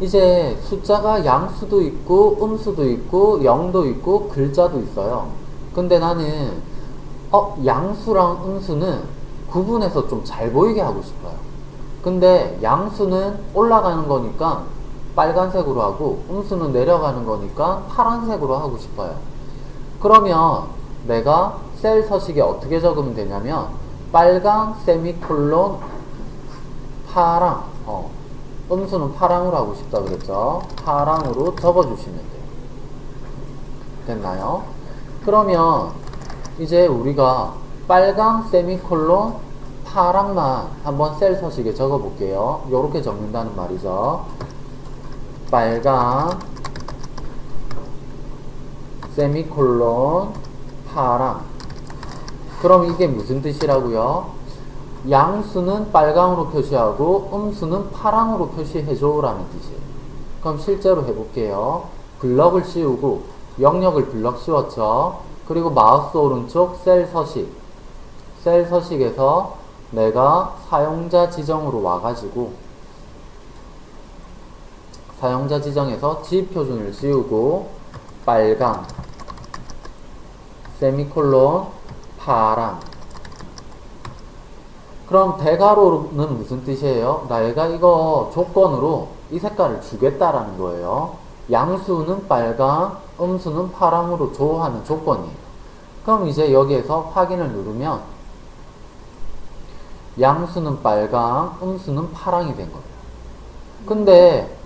이제 숫자가 양수도 있고 음수도 있고 영도 있고 글자도 있어요. 근데 나는 어 양수랑 음수는 구분해서 좀 잘 보이게 하고 싶어요. 근데 양수는 올라가는 거니까 빨간색으로 하고 음수는 내려가는 거니까 파란색으로 하고 싶어요. 그러면 내가 셀 서식에 어떻게 적으면 되냐면 빨강 세미콜론 파랑 어, 음수는 파랑으로 하고 싶다 그랬죠. 파랑으로 적어주시면 돼요. 됐나요? 그러면 이제 우리가 빨강 세미콜론 파랑만 한번 셀 서식에 적어 볼게요. 이렇게 적는다는 말이죠. 빨강 세미콜론 파랑 그럼 이게 무슨 뜻이라고요? 양수는 빨강으로 표시하고 음수는 파랑으로 표시해줘 라는 뜻이에요. 그럼 실제로 해볼게요. 블럭을 씌우고 영역을 블럭 씌웠죠. 그리고 마우스 오른쪽 셀 서식 셀 서식에서 내가 사용자 지정으로 와가지고 사용자 지정에서 지표준을 씌우고 빨강 세미콜론 파랑 그럼 대괄호는 무슨 뜻이에요? 나얘가 이거 조건으로 이 색깔을 주겠다라는 거예요. 양수는 빨강, 음수는 파랑으로 줘 하는 조건이에요. 그럼 이제 여기에서 확인을 누르면 양수는 빨강, 음수는 파랑이 된 거예요. 근데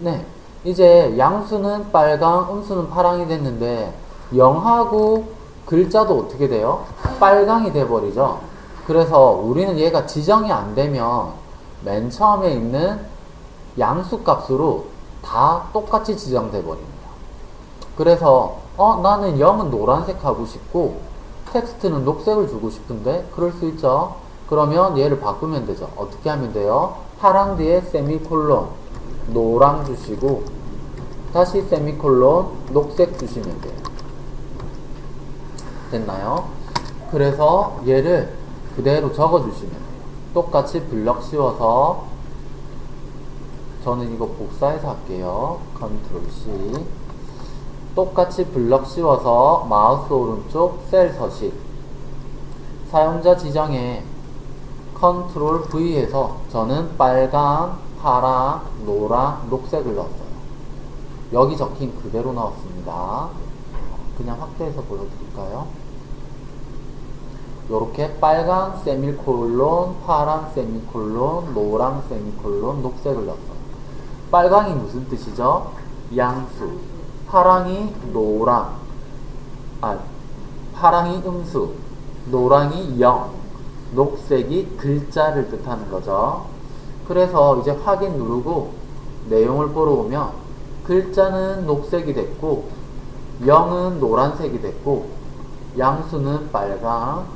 네 이제 양수는 빨강, 음수는 파랑이 됐는데 0하고 글자도 어떻게 돼요? 빨강이 돼버리죠. 그래서 우리는 얘가 지정이 안 되면 맨 처음에 있는 양수 값으로 다 똑같이 지정돼 버립니다. 그래서 어 나는 0은 노란색 하고 싶고 텍스트는 녹색을 주고 싶은데 그럴 수 있죠. 그러면 얘를 바꾸면 되죠. 어떻게 하면 돼요? 파랑 뒤에 세미콜론 노랑 주시고 다시 세미콜론 녹색 주시면 돼요. 됐나요? 그래서 얘를 그대로 적어 주시면 돼요. 똑같이 블럭 씌워서 저는 이거 복사해서 할게요. control C 똑같이 블럭 씌워서 마우스 오른쪽 셀 서식 사용자 지정에 control V해서 저는 빨강, 파랑, 노랑, 녹색을 넣었어요. 여기 적힌 그대로 넣었습니다. 그냥 확대해서 보여드릴까요? 요렇게 빨강 세미콜론, 파랑 세미콜론, 노랑 세미콜론, 녹색을 넣었어요. 빨강이 무슨 뜻이죠? 양수. 파랑이 노랑. 아, 파랑이 음수. 노랑이 영. 녹색이 글자를 뜻하는 거죠. 그래서 이제 확인 누르고 내용을 보러 오면 글자는 녹색이 됐고 0은 노란색이 됐고 양수는 빨강,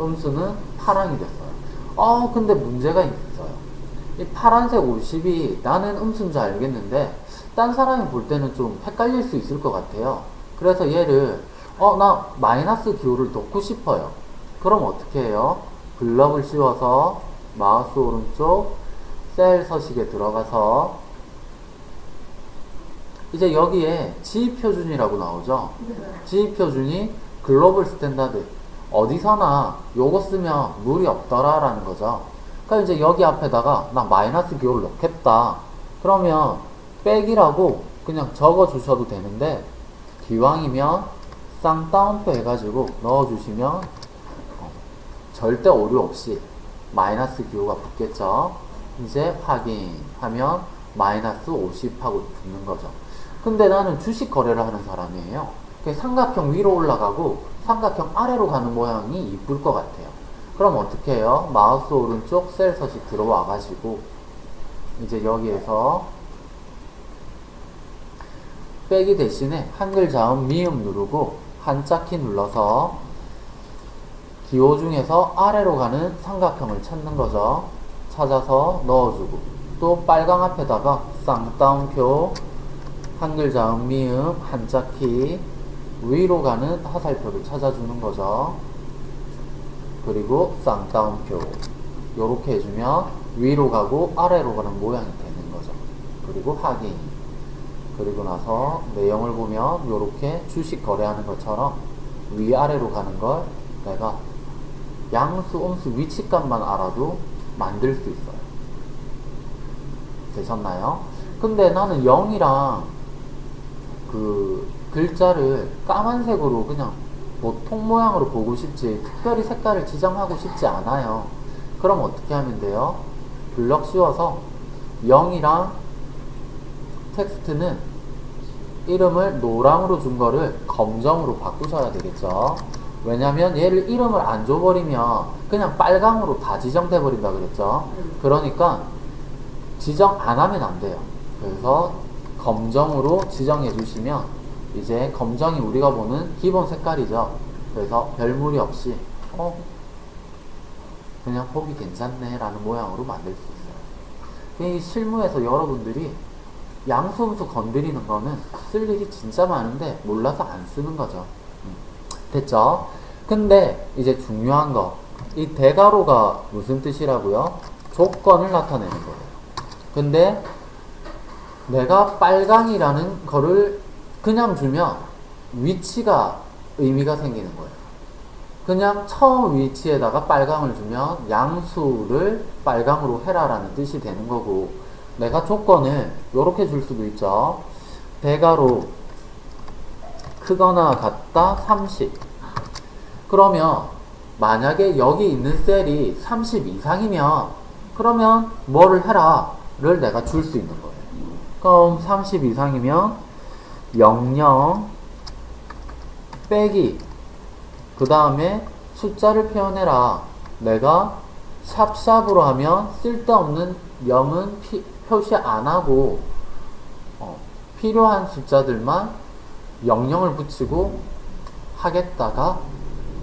음수는 파랑이 됐어요. 어, 근데 문제가 있어요. 이 파란색 50이 나는 음수인 줄 알겠는데 딴 사람이 볼 때는 좀 헷갈릴 수 있을 것 같아요. 그래서 얘를 어, 나 마이너스 기호를 넣고 싶어요. 그럼 어떻게 해요? 블럭을 씌워서 마우스 오른쪽 셀 서식에 들어가서 이제 여기에 G표준이라고 나오죠. G표준이 global standard 어디서나 요거 쓰면 무리 없더라 라는 거죠. 그러니까 이제 여기 앞에다가 나 마이너스 기호를 넣겠다. 그러면 백이라고 그냥 적어 주셔도 되는데 기왕이면 쌍따옴표 해가지고 넣어주시면 어, 절대 오류 없이 마이너스 기호가 붙겠죠. 이제 확인하면 마이너스 50하고 붙는 거죠. 근데 나는 주식 거래를 하는 사람이에요. 삼각형 위로 올라가고 삼각형 아래로 가는 모양이 이쁠 것 같아요. 그럼 어떻게 해요? 마우스 오른쪽 셀 서식 들어와 가지고 이제 여기에서 빼기 대신에 한글 자음 미음 누르고 한자키 눌러서 기호 중에서 아래로 가는 삼각형을 찾는 거죠. 찾아서 넣어주고 또 빨강 앞에다가 쌍따옴표 한글 자음 미음 한자키 위로 가는 화살표를 찾아주는 거죠. 그리고 쌍따옴표 요렇게 해주면 위로 가고 아래로 가는 모양이 되는 거죠. 그리고 확인. 그리고 나서 내용을 보면 이렇게 주식 거래하는 것처럼 위아래로 가는 걸 내가 양수, 음수, 위치값만 알아도 만들 수 있어요. 되셨나요? 근데 나는 0이랑 그 글자를 까만색으로 그냥 보통 모양으로 보고 싶지 특별히 색깔을 지정하고 싶지 않아요. 그럼 어떻게 하면 돼요? 블럭 씌워서 0이랑 텍스트는 이름을 노랑으로 준 거를 검정으로 바꾸셔야 되겠죠. 왜냐면 얘를 이름을 안 줘버리면 그냥 빨강으로 다 지정돼 버린다 그랬죠. 그러니까 지정 안 하면 안 돼요. 그래서 검정으로 지정해 주시면 이제 검정이 우리가 보는 기본 색깔이죠. 그래서 별 무리 없이 어 그냥 보기 괜찮네 라는 모양으로 만들 수 있어요. 이 실무에서 여러분들이 양수음수 건드리는 거는 쓸 일이 진짜 많은데 몰라서 안 쓰는 거죠. 음, 됐죠? 근데 이제 중요한 거. 이 대가로가 무슨 뜻이라고요? 조건을 나타내는 거예요. 근데 내가 빨강이라는 거를 그냥 주면 위치가 의미가 생기는 거예요. 그냥 처음 위치에다가 빨강을 주면 양수를 빨강으로 해라라는 뜻이 되는 거고 내가 조건을 이렇게 줄 수도 있죠. 대가로 크거나 같다 30 그러면 만약에 여기 있는 셀이 30 이상이면 그러면 뭐를 해라 를 내가 줄 수 있는 거예요. 그럼 30 이상이면 00 빼기 그 다음에 숫자를 표현해라. 내가 샵샵으로 하면 쓸데없는 0은 피, 표시 안 하고 어, 필요한 숫자들만 00을 붙이고 하겠다가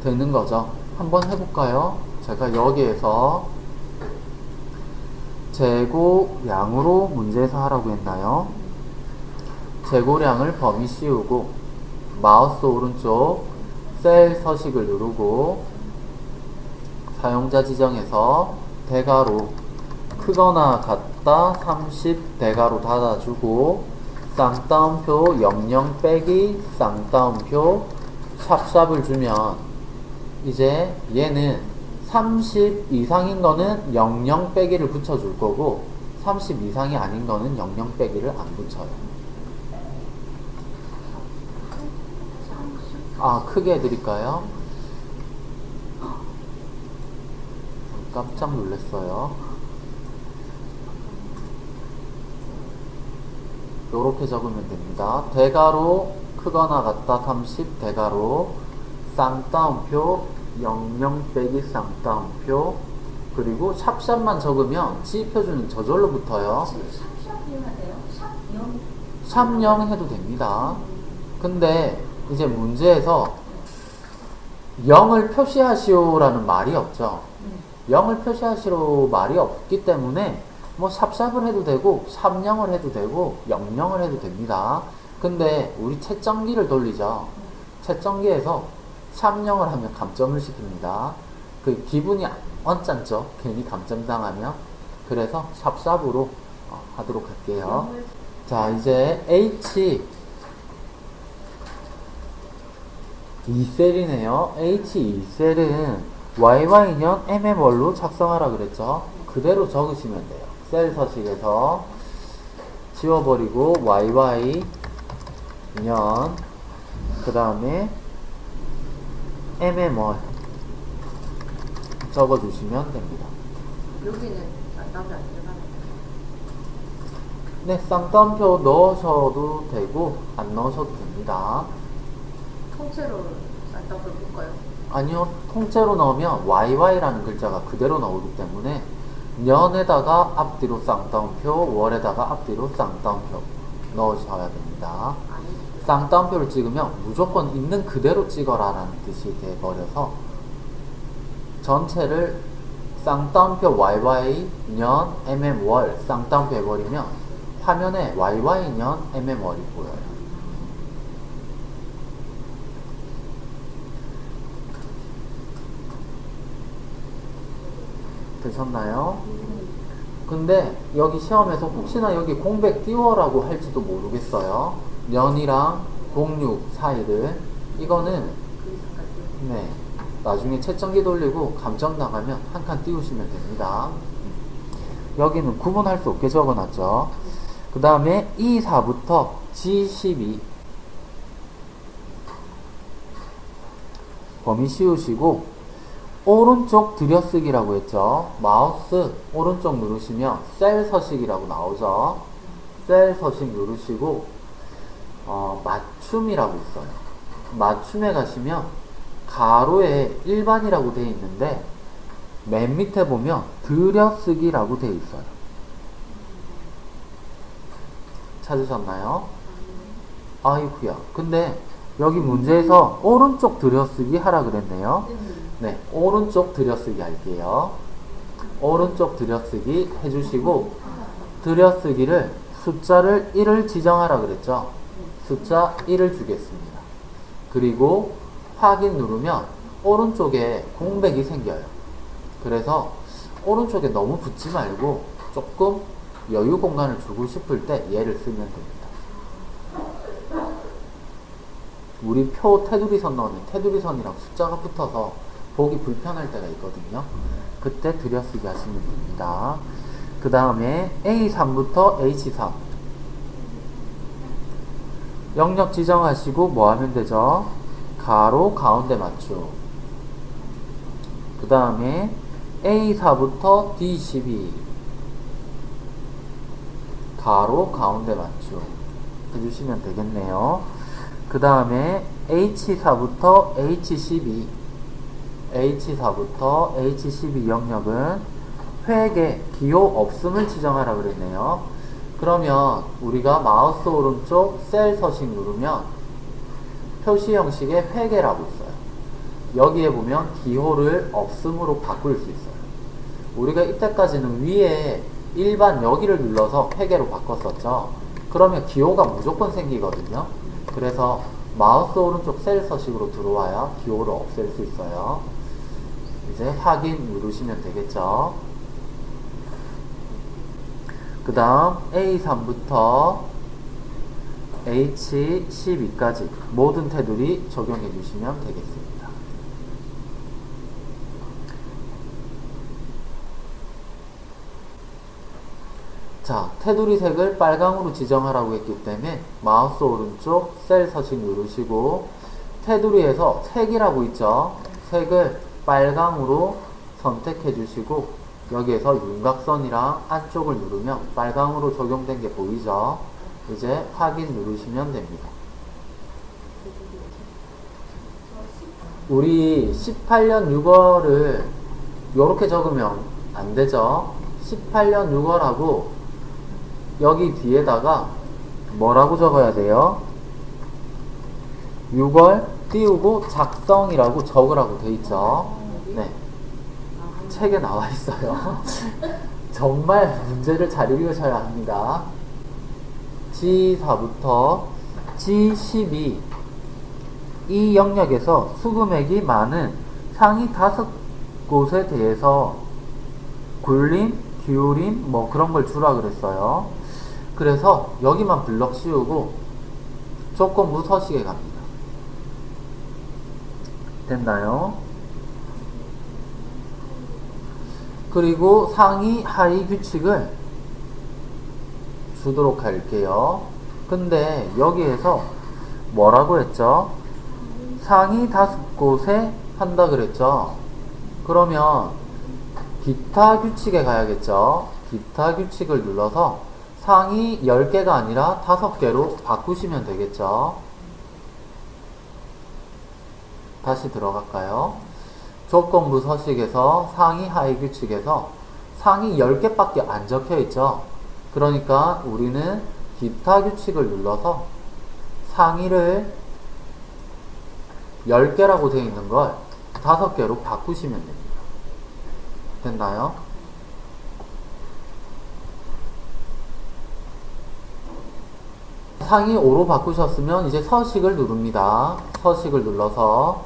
되는 거죠. 한번 해볼까요? 제가 여기에서 재고량으로 문제에서 하라고 했나요? 재고량을 범위 씌우고 마우스 오른쪽 셀 서식을 누르고 사용자 지정에서 대가로 크거나 같다 30 대가로 닫아주고 쌍따옴표 00 빼기 쌍따옴표 샵샵을 주면 이제 얘는 30 이상인 거는 00 빼기를 붙여줄 거고 30 이상이 아닌 거는 00 빼기를 안 붙여요. 아, 크게 해드릴까요? 깜짝 놀랐어요. 요렇게 적으면 됩니다. 대가로 크거나 같다 30 대가로 쌍따옴표 00 빼기 쌍따옴표 그리고 샵샵만 적으면 지표주는 저절로 붙어요. 샵샵 이용하세요? 샵 이용. 샵0 해도 됩니다. 근데 이제 문제에서 0을 표시하시오라는 말이 없죠. 음. 0을 표시하시오 말이 없기 때문에 뭐 샵샵을 해도 되고 샵0을 해도 되고 00을 해도 됩니다. 근데 우리 채점기를 돌리죠. 채점기에서 샵0을 하면 감점을 시킵니다. 그 기분이 언짢죠. 괜히 감점당하면. 그래서 샵샵으로 어, 하도록 할게요. 자, 이제 H 2셀이네요. H2셀은 YY년 MM월로 작성하라 그랬죠. 그대로 적으시면 돼요. 셀 서식에서 지워버리고 YY 년, 그 다음에 MM월 적어주시면 됩니다. 여기는 쌍따옴표 안 네, 쌍따옴표 넣으셔도 되고, 안 넣으셔도 됩니다. 통째로 쌍따옴표 볼까요? 아니요, 통째로 넣으면 YY라는 글자가 그대로 나오기 때문에 년에다가 앞뒤로 쌍따옴표, 월에다가 앞뒤로 쌍따옴표 넣으셔야 됩니다. 쌍따옴표를 찍으면 무조건 있는 그대로 찍어라 라는 뜻이 돼버려서 전체를 쌍따옴표 YY 년 MM 월 쌍따옴표 해버리면 화면에 YY 년 MM 월이 보여요. 되셨나요? 근데 여기 시험에서 혹시나 여기 공백 띄워라고 할지도 모르겠어요. 년이랑 공육 사이를 이거는. 네 나중에 채점기 돌리고 감점 나가면 한 칸 띄우시면 됩니다. 여기는 구분할 수 없게 적어놨죠. 그 다음에 E4부터 G12 범위 씌우시고 오른쪽 들여쓰기라고 했죠. 마우스 오른쪽 누르시면 셀 서식이라고 나오죠. 셀 서식 누르시고 어, 맞춤이라고 있어요. 맞춤에 가시면 가로에 일반이라고 되어 있는데 맨 밑에 보면 들여쓰기라고 되어 있어요. 찾으셨나요? 아이쿠야. 근데 여기 문제에서 오른쪽 들여쓰기 하라 그랬네요. 네, 오른쪽 들여쓰기 할게요. 오른쪽 들여쓰기 해주시고 들여쓰기를 숫자를 1을 지정하라 그랬죠. 숫자 1을 주겠습니다. 그리고 확인 누르면 오른쪽에 공백이 생겨요. 그래서 오른쪽에 너무 붙지 말고 조금 여유 공간을 주고 싶을 때 얘를 쓰면 됩니다. 우리 표 테두리선 넣으면 테두리선이랑 숫자가 붙어서 보기 불편할 때가 있거든요. 그때 들여쓰기 하시면 됩니다. 그 다음에 A3부터 H3 영역 지정하시고 뭐 하면 되죠? 가로 가운데 맞춤 그 다음에 A4부터 D12 가로 가운데 맞춤 해주시면 되겠네요. 그 다음에 H4부터 H12 H4부터 H12 영역은 획에 기호 없음을 지정하라 그랬네요. 그러면 우리가 마우스 오른쪽 셀 서식 누르면 표시 형식의 회계라고 있어요. 여기에 보면 기호를 없음으로 바꿀 수 있어요. 우리가 이때까지는 위에 일반 여기를 눌러서 회계로 바꿨었죠. 그러면 기호가 무조건 생기거든요. 그래서 마우스 오른쪽 셀 서식으로 들어와야 기호를 없앨 수 있어요. 이제 확인 누르시면 되겠죠. 그 다음 A3부터 H12까지 모든 테두리 적용해 주시면 되겠습니다. 자, 테두리 색을 빨강으로 지정하라고 했기 때문에 마우스 오른쪽 셀 서식 누르시고 테두리에서 색이라고 있죠. 색을 빨강으로 선택해 주시고 여기에서 윤곽선이랑 안쪽을 누르면 빨강으로 적용된 게 보이죠? 이제 확인 누르시면 됩니다. 우리 18년 6월을 이렇게 적으면 안 되죠? 18년 6월하고 여기 뒤에다가 뭐라고 적어야 돼요? 6월 띄우고 작성이라고 적으라고 돼 있죠? 네. 책에 나와 있어요. 정말 문제를 잘 읽으셔야 합니다. G4부터 G12 이 영역에서 수금액이 많은 상위 다섯 곳에 대해서 굴림, 기울임 뭐 그런 걸 주라 그랬어요. 그래서 여기만 블럭 씌우고 조건부 서식에 갑니다. 됐나요? 그리고 상위 하위 규칙을 주도록 할게요. 근데 여기에서 뭐라고 했죠? 상위 다섯 곳에 한다 그랬죠? 그러면 기타 규칙에 가야겠죠? 기타 규칙을 눌러서 상위 10개가 아니라 5개로 바꾸시면 되겠죠? 다시 들어갈까요? 조건부 서식에서 상위 하위 규칙에서 상위 10개밖에 안 적혀 있죠. 그러니까 우리는 기타 규칙을 눌러서 상위를 10개라고 되어 있는 걸 5개로 바꾸시면 됩니다. 됐나요? 상위 5로 바꾸셨으면 이제 서식을 누릅니다. 서식을 눌러서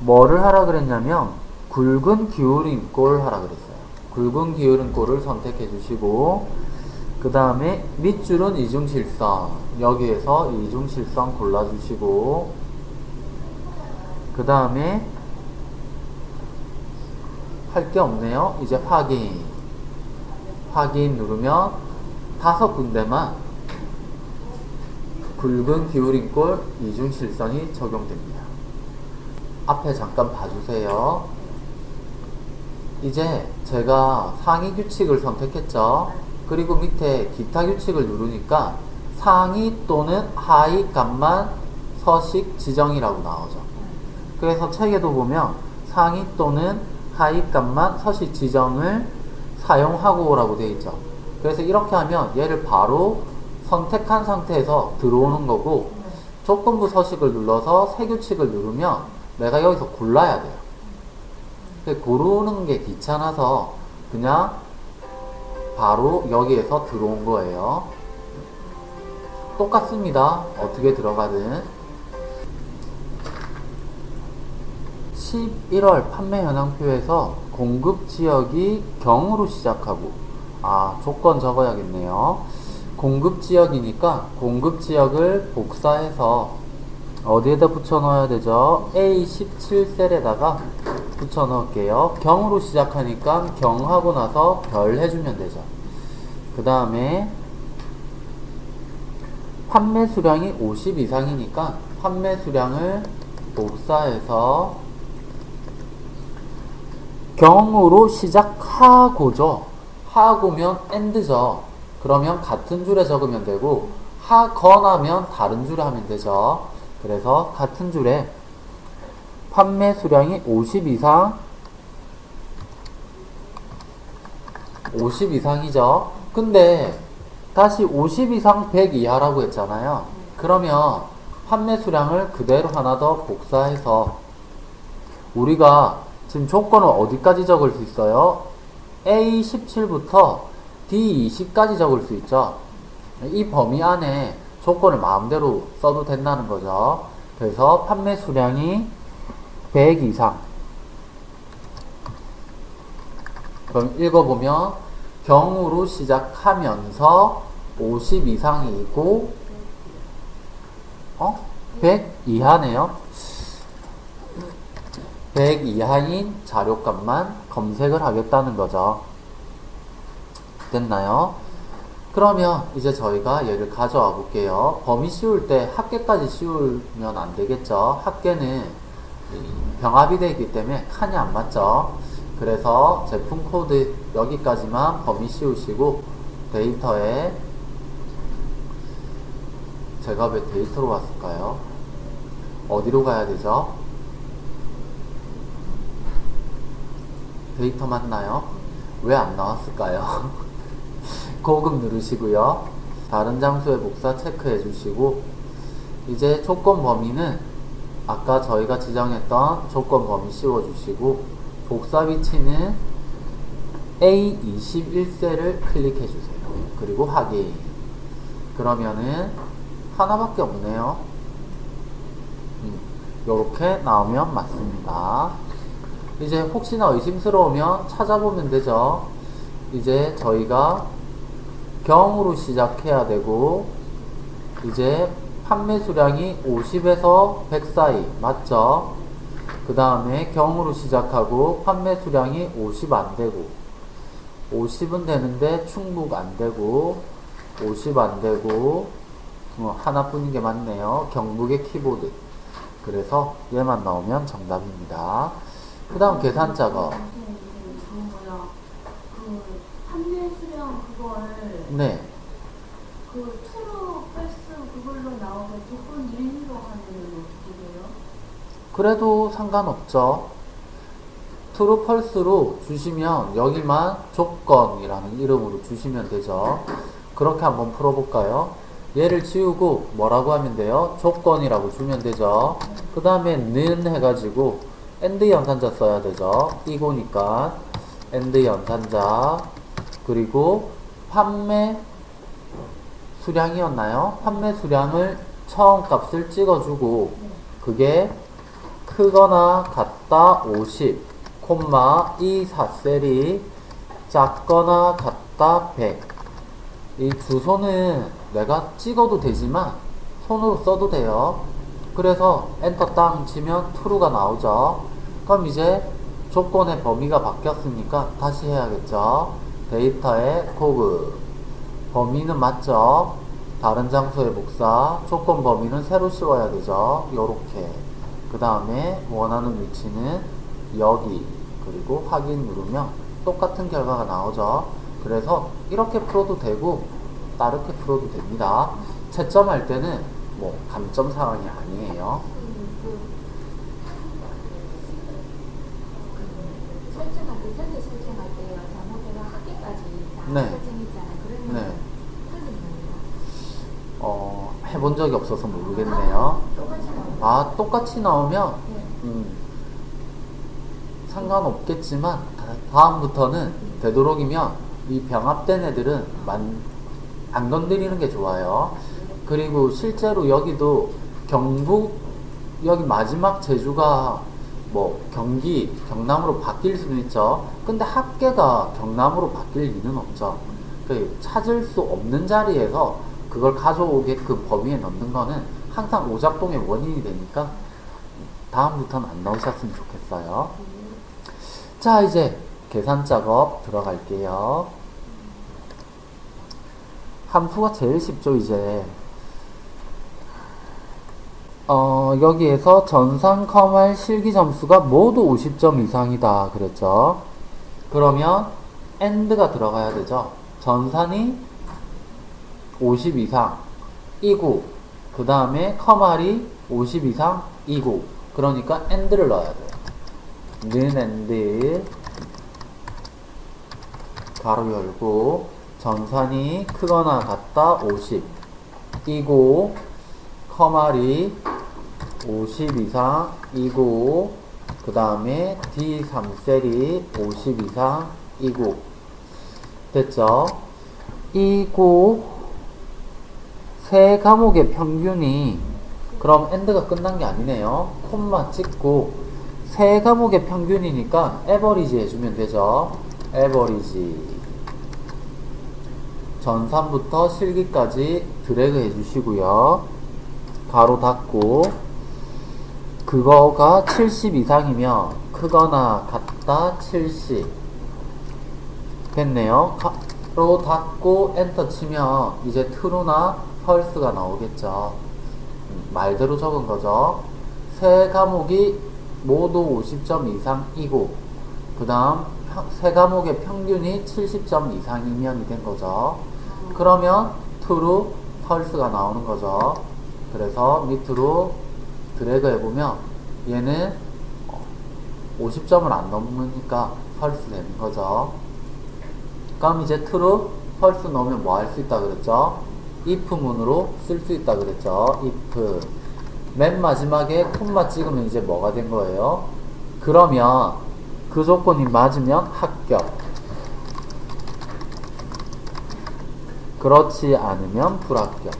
뭐를 하라 그랬냐면 굵은 기울임 꼴 하라 그랬어요. 굵은 기울은 꼴을 선택해 주시고 그 다음에 밑줄은 이중실선 여기에서 이중실선 골라주시고 그 다음에 할 게 없네요. 이제 확인. 확인 누르면 다섯 군데만 굵은 기울인 꼴 이중실선이 적용됩니다 앞에 잠깐 봐주세요 이제 제가 상위 규칙을 선택했죠. 그리고 밑에 기타 규칙을 누르니까 상위 또는 하위 값만 서식 지정이라고 나오죠. 그래서 책에도 보면 상위 또는 하위 값만 서식 지정을 사용하고 라고 되어 있죠. 그래서 이렇게 하면 얘를 바로 선택한 상태에서 들어오는 거고 조건부 서식을 눌러서 새 규칙을 누르면 내가 여기서 골라야 돼요. 고르는 게 귀찮아서 그냥 바로 여기에서 들어온 거예요. 똑같습니다. 어떻게 들어가든. 11월 판매 현황표에서 공급 지역이 경으로 시작하고 아 조건 적어야겠네요. 공급 지역이니까 공급 지역을 복사해서 어디에다 붙여 넣어야 되죠? A17셀에다가 붙여 넣을게요. 경으로 시작하니까 경하고 나서 별 해주면 되죠. 그 다음에 판매 수량이 50 이상이니까 판매 수량을 복사해서 경으로 시작하고죠. 하고면 end죠. 그러면 같은 줄에 적으면 되고 하거나면 다른 줄에 하면 되죠. 그래서 같은 줄에 판매 수량이 50 이상 50 이상이죠. 근데 다시 50 이상 100 이하라고 했잖아요. 그러면 판매 수량을 그대로 하나 더 복사해서 우리가 지금 조건을 어디까지 적을 수 있어요? A17부터 D20까지 적을 수 있죠. 이 범위 안에 조건을 마음대로 써도 된다는 거죠. 그래서 판매 수량이 100 이상. 그럼 읽어보면 경으로 시작하면서 50 이상이고 어? 100 이하네요. 100 이하인 자료값만 검색을 하겠다는 거죠. 됐나요? 그러면 이제 저희가 얘를 가져와 볼게요. 범위 씌울 때 합계까지 씌우면 안 되겠죠. 합계는 병합이 되기 때문에 칸이 안 맞죠. 그래서 제품 코드 여기까지만 범위 씌우시고 데이터에 제가 왜 데이터로 왔을까요? 어디로 가야 되죠? 데이터 맞나요? 왜 안 나왔을까요? 고급 누르시고요. 다른 장소의 복사 체크해 주시고 이제 조건 범위는 아까 저희가 지정했던 조건 범위 씌워 주시고 복사 위치는 A21셀을 클릭해 주세요. 그리고 확인. 그러면은 하나밖에 없네요. 이렇게 나오면 맞습니다. 이제 혹시나 의심스러우면 찾아보면 되죠. 이제 저희가 경으로 시작해야 되고 이제 판매 수량이 50에서 100 사이 맞죠? 그 다음에 경으로 시작하고 판매 수량이 50 안 되고 50은 되는데 충북 안 되고 50 안 되고 어, 하나뿐인 게 맞네요. 경북의 키보드. 그래서 얘만 나오면 정답입니다. 그 다음 계산 작업. 판매 수량 그걸 네. 그 true false 그걸로 나오게 조건 1로 하면 어떻게 돼요? 그래도 상관없죠. true false로 주시면 여기만 조건이라는 이름으로 주시면 되죠. 그렇게 한번 풀어볼까요? 얘를 지우고 뭐라고 하면 돼요? 조건이라고 주면 되죠. 그 다음에 는 해가지고 and 연산자 써야 되죠. 이거니까 and 연산자 그리고 판매 수량이었나요? 판매 수량을 처음 값을 찍어주고 그게 크거나 같다 50 콤마 이 4셀이 작거나 같다 100. 이 주소는 내가 찍어도 되지만 손으로 써도 돼요. 그래서 엔터 땅 치면 true가 나오죠. 그럼 이제 조건의 범위가 바뀌었으니까 다시 해야겠죠. 데이터의 코그 범위는 맞죠? 다른 장소의 복사 조건 범위는 새로 씌워야 되죠. 요렇게 그 다음에 원하는 위치는 여기 그리고 확인 누르면 똑같은 결과가 나오죠. 그래서 이렇게 풀어도 되고 다르게 풀어도 됩니다. 채점할 때는 뭐 감점 사항이 아니에요. 그 설정할 때 현재 설정할 때요. 잘못해가 학기까지 다 네. 네. 어, 해본 적이 없어서 모르겠네요. 아, 똑같이 나오면 네. 음, 상관없겠지만 다- 다음부터는 되도록이면 이 병합된 애들은 만, 안 건드리는 게 좋아요. 그리고 실제로 여기도 경북 여기 마지막 제주가 뭐 경기 경남으로 바뀔 수는 있죠. 근데 합계가 경남으로 바뀔 리는 없죠. 그 찾을 수 없는 자리에서 그걸 가져오게끔 범위에 넣는 거는 항상 오작동의 원인이 되니까 다음부터는 안 넣으셨으면 좋겠어요. 자, 이제 계산 작업 들어갈게요. 함수가 제일 쉽죠, 이제. 어, 여기에서 전산 컴할 실기 점수가 모두 50점 이상이다. 그랬죠. 그러면 AND가 들어가야 되죠. 전산이 50 이상 이고 그 다음에 커말이 50 이상 이고 그러니까 AND를 넣어야 돼요. 는 AND 가로 열고 전산이 크거나 같다 50 이고 커말이 50 이상 이고 그 다음에 D3셀이 50 이상 이고 됐죠? 이고 세 과목의 평균이 그럼 엔드가 끝난 게 아니네요. 콤마 찍고 세 과목의 평균이니까 에버리지 해주면 되죠. 에버리지 전산부터 실기까지 드래그 해주시고요. 가로 닫고 그거가 70 이상이면 크거나 같다 70 됐네요. 가로 닫고 엔터 치면 이제 true나 false가 나오겠죠. 음, 말대로 적은 거죠. 세 과목이 모두 50점 이상이고 그 다음 세 과목의 평균이 70점 이상이면이 된 거죠. 그러면 true, false가 나오는 거죠. 그래서 밑으로 드래그 해보면 얘는 50점을 안 넘으니까 false 되는 거죠. 그럼 이제 true, false 넣으면 뭐 할 수 있다 그랬죠? if 문으로 쓸 수 있다 그랬죠? if 맨 마지막에 콤마 찍으면 이제 뭐가 된 거예요? 그러면 그 조건이 맞으면 합격 그렇지 않으면 불합격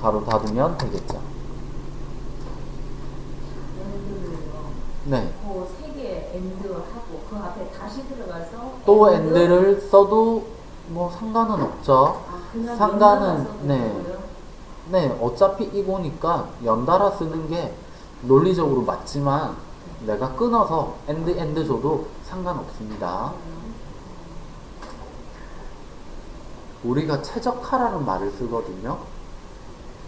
가로 닫으면 되겠죠 네. 그 세 개 and 하고 그 앞에 다시 들어가서 또 and를 써도 뭐 상관은 없죠 아, 상관은, 네. 네, 어차피 이거니까 연달아 쓰는 게 논리적으로 맞지만 내가 끊어서 and and 줘도 상관없습니다. 우리가 최적화라는 말을 쓰거든요.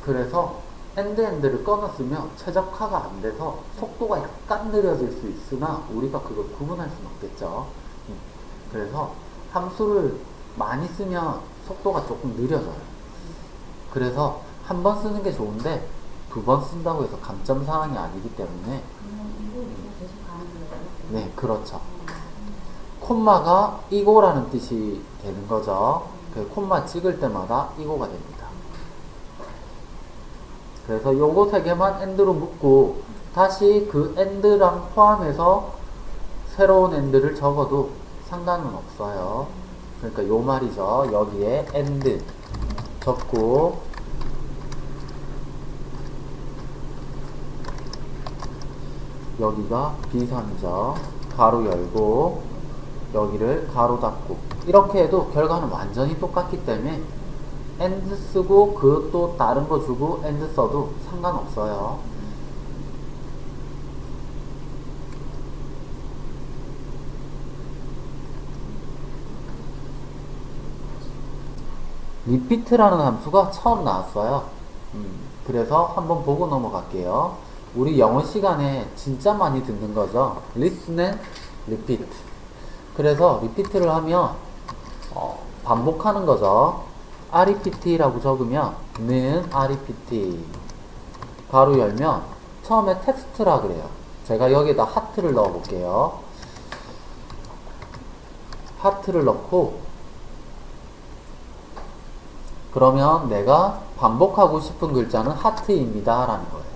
그래서 and and를 끊었으면 최적화가 안 돼서 속도가 약간 느려질 수 있으나 우리가 그걸 구분할 수는 없겠죠. 음, 그래서 함수를 많이 쓰면 속도가 조금 느려져요. 그래서 한 번 쓰는 게 좋은데 두 번 쓴다고 해서 감점 사항이 아니기 때문에 거예요? 네 그렇죠 콤마가 이고라는 뜻이 되는 거죠 그 콤마 찍을 때마다 이고가 됩니다 그래서 요거 세 개만 and로 묶고 다시 그 and랑 포함해서 새로운 and를 적어도 상관은 없어요 그러니까 요 말이죠 여기에 and 적고 여기가 비선이죠. 가로 열고 여기를 가로 닫고 이렇게 해도 결과는 완전히 똑같기 때문에 and 쓰고 그 또 다른 거 주고 and 써도 상관없어요. 리피트라는 함수가 처음 나왔어요. 음, 그래서 한번 보고 넘어갈게요. 우리 영어 시간에 진짜 많이 듣는 거죠. listen and repeat. 그래서 리피트를 하면 어, 반복하는 거죠. REPT라고 적으면 는 REPT 가로 열면 처음에 텍스트라 그래요. 제가 여기에다 하트를 넣어 볼게요. 하트를 넣고 그러면 내가 반복하고 싶은 글자는 하트입니다 라는 거예요.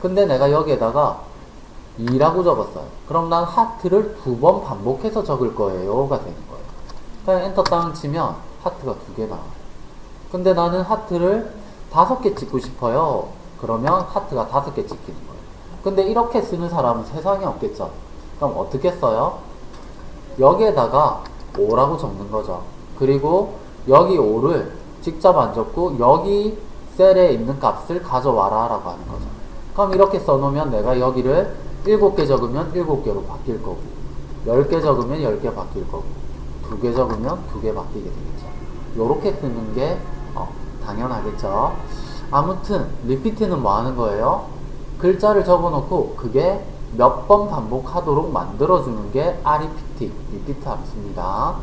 근데 내가 여기에다가 2라고 적었어요. 그럼 난 하트를 두 번 반복해서 적을 거예요 가 되는 거예요. 그냥 엔터 땅 치면 하트가 두 개 나와요. 근데 나는 하트를 다섯 개 찍고 싶어요. 그러면 하트가 다섯 개 찍히는 거예요. 근데 이렇게 쓰는 사람은 세상에 없겠죠. 그럼 어떻게 써요? 여기에다가 5라고 적는 거죠. 그리고 여기 5를 직접 안 적고 여기 셀에 있는 값을 가져와라 라고 하는 거죠. 그럼 이렇게 써놓으면 내가 여기를 7개 적으면 7개로 바뀔 거고 10개 적으면 10개 바뀔 거고 2개 적으면 2개 바뀌게 되겠죠. 요렇게 쓰는 게 어, 당연하겠죠. 아무튼 리피트는 뭐 하는 거예요? 글자를 적어놓고 그게 몇 번 반복하도록 만들어주는 게 REPT, 리피트 함수입니다.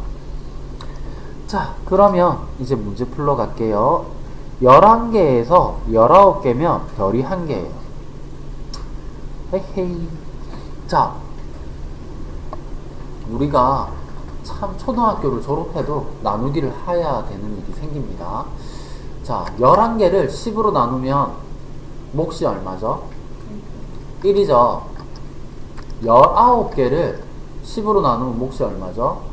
자, 그러면 이제 문제 풀러 갈게요. 11개에서 19개면 별이 1개예요. 헤헤이. 자, 우리가 참 초등학교를 졸업해도 나누기를 해야 되는 일이 생깁니다. 자, 11개를 10으로 나누면 몫이 얼마죠? 1이죠. 19개를 10으로 나누면 몫이 얼마죠?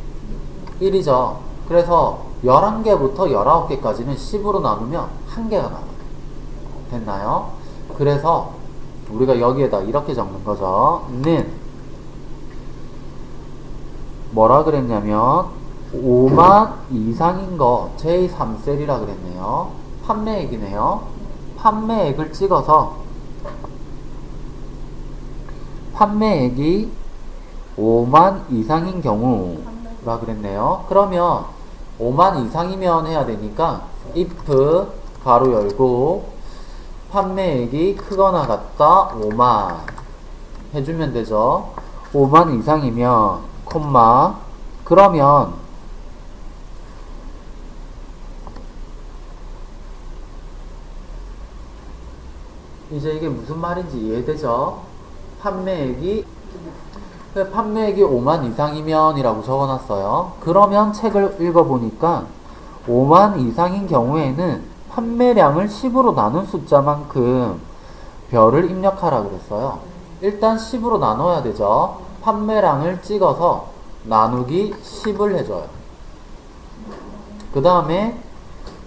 1이죠. 그래서 11개부터 19개까지는 10으로 나누면 1개가 나와요. 됐나요? 그래서 우리가 여기에다 이렇게 적는 거죠. 는 뭐라 그랬냐면 5만 이상인 거 제3셀이라 그랬네요. 판매액이네요. 판매액을 찍어서 판매액이 5만 이상인 경우라 그랬네요. 그러면 5만 이상이면 해야 되니까 if 가로 열고 판매액이 크거나 같다 5만 해주면 되죠. 5만 이상이면 콤마 그러면 이제 이게 무슨 말인지 이해되죠? 판매액이 그 판매액이 5만 이상이면 이라고 적어놨어요. 그러면 책을 읽어보니까 5만 이상인 경우에는 판매량을 10으로 나눈 숫자만큼 별을 입력하라 그랬어요. 일단 10으로 나눠야 되죠. 판매량을 찍어서 나누기 10을 해줘요. 그 다음에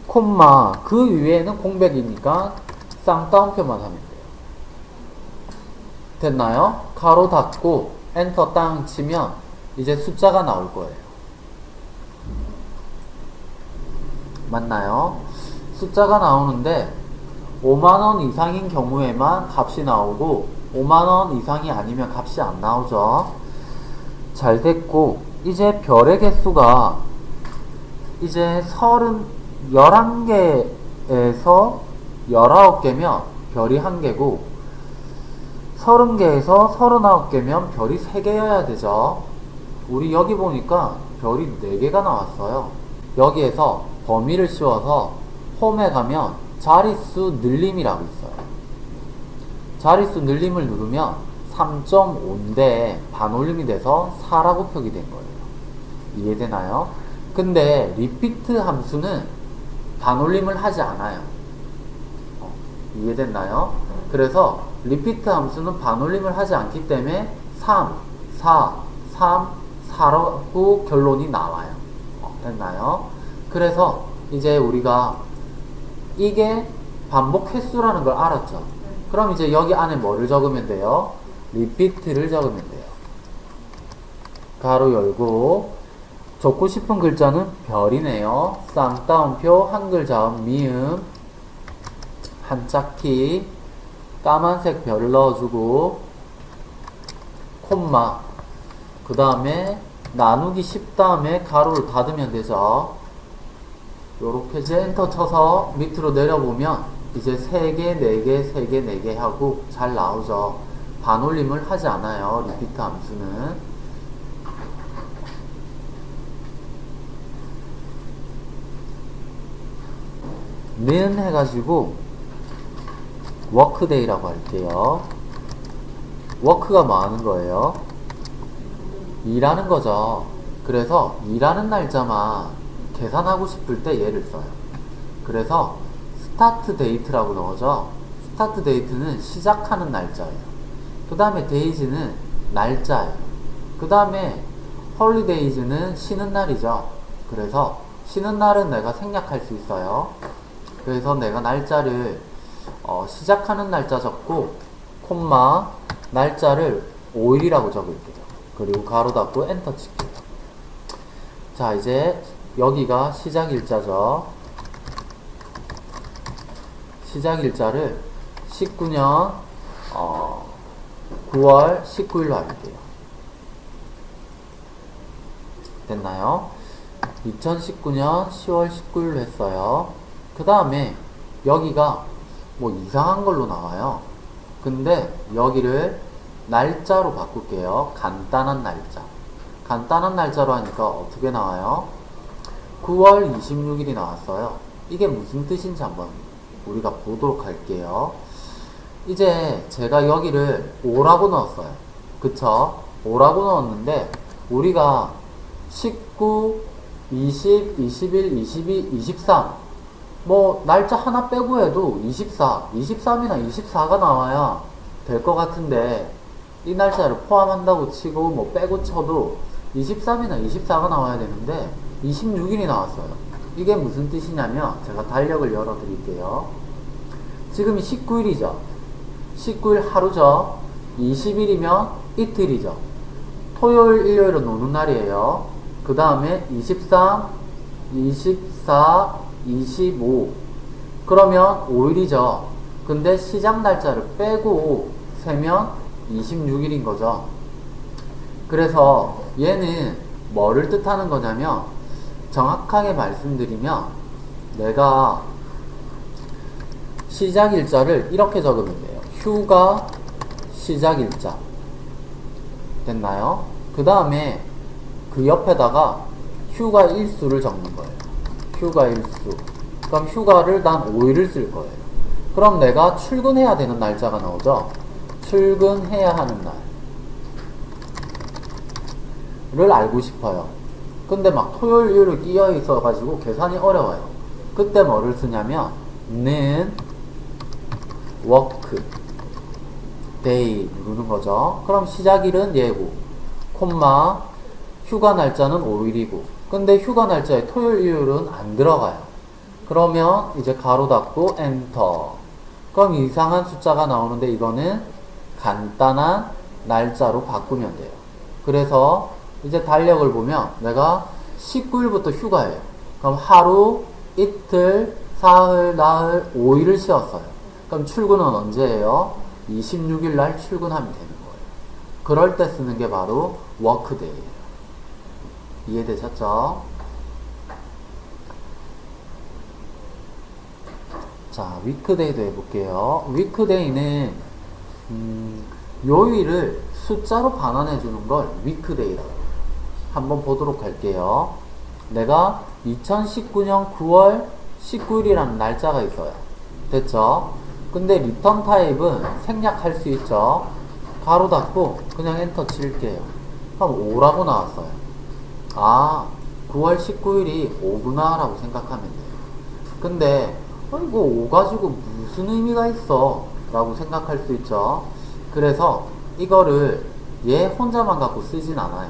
콤마 그 위에는 공백이니까 쌍따옴표만 하면 돼요. 됐나요? 가로 닫고 엔터 땅 치면 이제 숫자가 나올 거예요. 맞나요? 숫자가 나오는데 5만원 이상인 경우에만 값이 나오고 5만원 이상이 아니면 값이 안 나오죠. 잘 됐고 이제 별의 개수가 이제 30, 11개에서 19개면 별이 1개고 30개에서 39개면 별이 3개여야 되죠. 우리 여기 보니까 별이 4개가 나왔어요. 여기에서 범위를 씌워서 홈에 가면 자릿수 늘림이라고 있어요. 자릿수 늘림을 누르면 3.5인데 반올림이 돼서 4라고 표기된 거예요. 이해되나요? 근데 리피트 함수는 반올림을 하지 않아요. 어, 이해됐나요? 그래서 리피트 함수는 반올림을 하지 않기 때문에 3, 4, 3, 4라고 결론이 나와요. 어, 됐나요? 그래서 이제 우리가 이게 반복 횟수라는 걸 알았죠. 그럼 이제 여기 안에 뭐를 적으면 돼요? 리피트를 적으면 돼요. 가로 열고 적고 싶은 글자는 별이네요. 쌍따옴표, 한글 자음, 미음, 한 짝키, 까만색 별을 넣어주고, 콤마, 그 다음에 나누기 10 다음에 가로를 닫으면 되죠. 요렇게 이제 엔터 쳐서 밑으로 내려보면 이제 3개, 4개, 3개, 4개 하고 잘 나오죠. 반올림을 하지 않아요. repeat 함수는. 는 해가지고 workday라고 할게요. 워크가 뭐 하는 거예요? 일하는 거죠. 그래서 일하는 날짜만 계산하고 싶을 때 얘를 써요. 그래서 start date라고 넣어죠. start date는 시작하는 날짜예요. 그 다음에 days는 날짜예요. 그 다음에 holidays는 쉬는 날이죠. 그래서 쉬는 날은 내가 생략할 수 있어요. 그래서 내가 날짜를 어, 시작하는 날짜 적고 콤마 날짜를 5일이라고 적을게요. 그리고 가로 닫고 엔터 칠게요. 자 이제 여기가 시작 일자죠. 시작 일자를 19년 어, 9월 19일로 할게요. 됐나요? 2019년 10월 19일로 했어요. 그 다음에 여기가 뭐 이상한 걸로 나와요. 근데 여기를 날짜로 바꿀게요. 간단한 날짜. 간단한 날짜로 하니까 어떻게 나와요? 9월 26일이 나왔어요. 이게 무슨 뜻인지 한번 우리가 보도록 할게요. 이제 제가 여기를 5라고 넣었어요. 그쵸? 5라고 넣었는데 우리가 19, 20, 21, 22, 23. 뭐, 날짜 하나 빼고 해도 24, 23이나 24가 나와야 될 것 같은데, 이 날짜를 포함한다고 치고, 뭐, 빼고 쳐도 23이나 24가 나와야 되는데, 26일이 나왔어요. 이게 무슨 뜻이냐면, 제가 달력을 열어 드릴게요. 지금이 19일이죠. 19일 하루죠. 20일이면 이틀이죠. 토요일, 일요일은 노는 날이에요. 그 다음에 23, 24, 25. 그러면 5일이죠. 근데 시작 날짜를 빼고 세면 26일인 거죠. 그래서 얘는 뭐를 뜻하는 거냐면 정확하게 말씀드리면 내가 시작 일자를 이렇게 적으면 돼요. 휴가 시작 일자. 됐나요? 그 다음에 그 옆에다가 휴가 일수를 적는 거예요. 휴가 일수. 그럼 휴가를 난 5일을 쓸 거예요. 그럼 내가 출근해야 되는 날짜가 나오죠? 출근해야 하는 날을 알고 싶어요. 근데 막 토요일, 일요일 끼어 있어 가지고 계산이 어려워요. 그때 뭐를 쓰냐면, 는, workday 누르는 거죠. 그럼 시작일은 얘고, 콤마, 휴가 날짜는 5일이고, 근데 휴가 날짜에 토요일, 일요일은 안 들어가요. 그러면 이제 가로 닫고 엔터. 그럼 이상한 숫자가 나오는데 이거는 간단한 날짜로 바꾸면 돼요. 그래서 이제 달력을 보면 내가 19일부터 휴가예요. 그럼 하루, 이틀, 사흘, 나흘, 5일을 쉬었어요. 그럼 출근은 언제예요? 26일 날 출근하면 되는 거예요. 그럴 때 쓰는 게 바로 workday예요. 이해되셨죠? 자, weekday도 해볼게요. weekday는 음, 요일을 숫자로 반환해 주는 걸 weekday라고. 한번 보도록 할게요. 내가 2019년 9월 19일이라는 날짜가 있어요. 됐죠? 근데 return type은 생략할 수 있죠. 가로 닫고 그냥 엔터 칠게요. 그럼 5라고 나왔어요. 아, 9월 19일이 5구나 라고 생각하면 돼요. 근데 어, 이거 5 가지고 무슨 의미가 있어? 라고 생각할 수 있죠. 그래서 이거를 얘 혼자만 갖고 쓰진 않아요.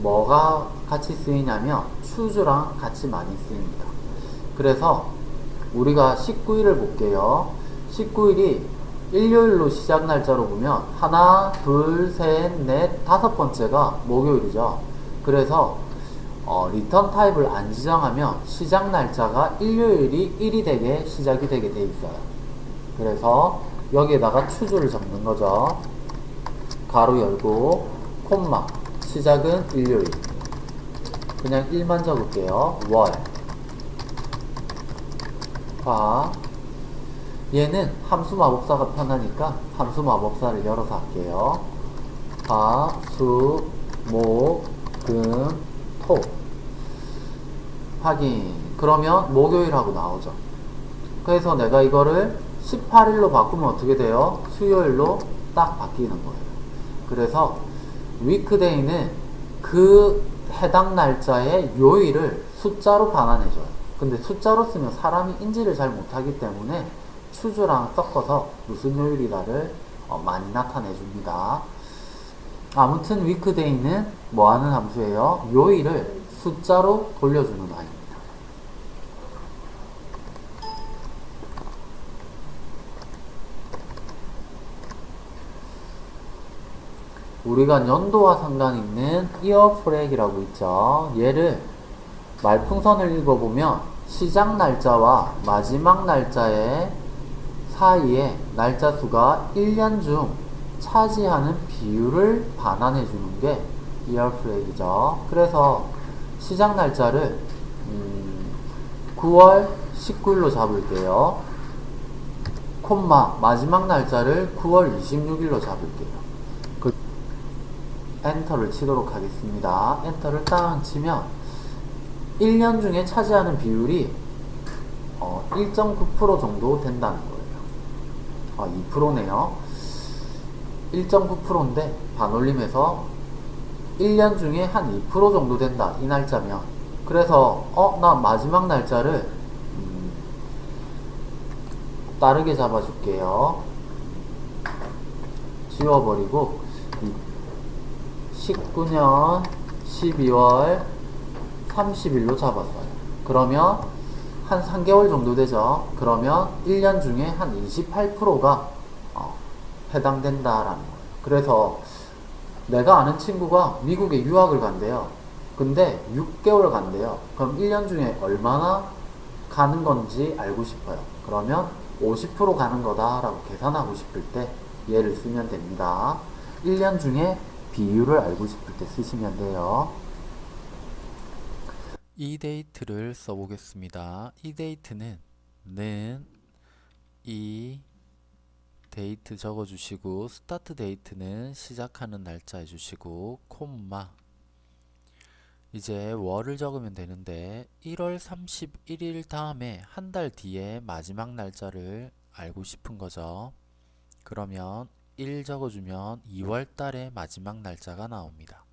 뭐가 같이 쓰이냐면 choose랑 같이 많이 쓰입니다. 그래서 우리가 19일을 볼게요. 19일이 일요일로 시작 날짜로 보면 하나, 둘, 셋, 넷, 다섯 번째가 목요일이죠. 그래서 어, return type을 안 지정하면 시작 날짜가 일요일이 1이 되게 시작이 되게 돼 있어요. 그래서 여기에다가 추주를 적는 거죠. 가로 열고 콤마 시작은 일요일 그냥 1만 적을게요. 월 화 얘는 함수 마법사가 편하니까 함수 마법사를 열어서 할게요. 화, 수, 목, 금, 토. 확인. 그러면 목요일하고 나오죠. 그래서 내가 이거를 18일로 바꾸면 어떻게 돼요? 수요일로 딱 바뀌는 거예요. 그래서 위크데이는 그 해당 날짜의 요일을 숫자로 반환해줘요. 근데 숫자로 쓰면 사람이 인지를 잘 못하기 때문에 추주랑 섞어서 무슨 요일이다를 어, 많이 나타내 줍니다. 아무튼 위크데이는 뭐 하는 함수예요? 요일을 숫자로 돌려주는 아이입니다. 우리가 연도와 상관 있는 이어 프렉이라고 있죠. 얘를 말풍선을 읽어보면 시작 날짜와 마지막 날짜의 사이에 날짜 수가 1년 중 차지하는 비율을 반환해 주는 게 이어 프렉이죠. 그래서 시작 날짜를 음, 9월 19일로 잡을게요. 콤마 마지막 날짜를 9월 26일로 잡을게요. 그 엔터를 치도록 하겠습니다. 엔터를 딱 치면 1년 중에 차지하는 비율이 어, 1.9% 정도 된다는 거예요. 아, 2%네요. 1.9%인데 반올림해서 1년 중에 한 2% 정도 된다. 이 날짜면. 그래서 어, 나 마지막 날짜를 음, 다르게 잡아줄게요. 지워버리고 19년 12월 30일로 잡았어요. 그러면 한 3개월 정도 되죠. 그러면 1년 중에 한 28%가 어, 해당된다라는 거예요. 그래서 내가 아는 친구가 미국에 유학을 간대요. 근데 6개월 간대요. 그럼 1년 중에 얼마나 가는 건지 알고 싶어요. 그러면 50% 가는 거다라고 계산하고 싶을 때 얘를 쓰면 됩니다. 1년 중에 비율을 알고 싶을 때 쓰시면 돼요. edate를 써보겠습니다. edate는 는, edate 적어주시고 start date는 시작하는 날짜 해주시고 콤마 이제 월을 적으면 되는데 1월 31일 다음에 한 달 뒤에 마지막 날짜를 알고 싶은 거죠. 그러면 1 적어주면 2월 달의 마지막 날짜가 나옵니다.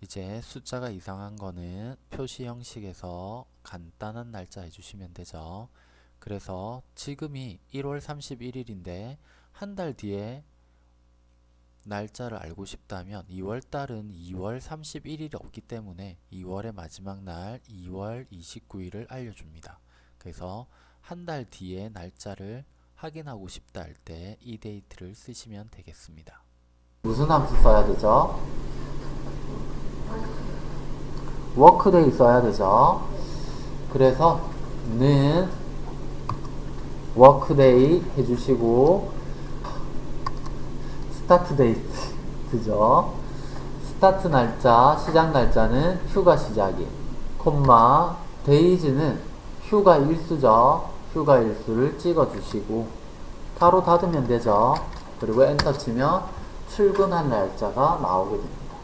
이제 숫자가 이상한 거는 표시 형식에서 간단한 날짜 해주시면 되죠. 그래서 지금이 1월 31일인데 한 달 뒤에 날짜를 알고 싶다면 2월 달은 2월 31일이 없기 때문에 2월의 마지막 날 2월 29일을 알려줍니다. 그래서 한 달 뒤에 날짜를 확인하고 싶다 할 때 EDATE를 쓰시면 되겠습니다. 무슨 함수 써야 되죠? WORKDAY 써야 되죠. 그래서 는 WORKDAY 해주시고 start date 쓰죠. start 날짜, 시작 날짜는 휴가 시작일, 콤마 days는 휴가 일수죠. 휴가 일수를 찍어주시고 가로 닫으면 되죠. 그리고 엔터 치면 출근한 날짜가 나오게 됩니다.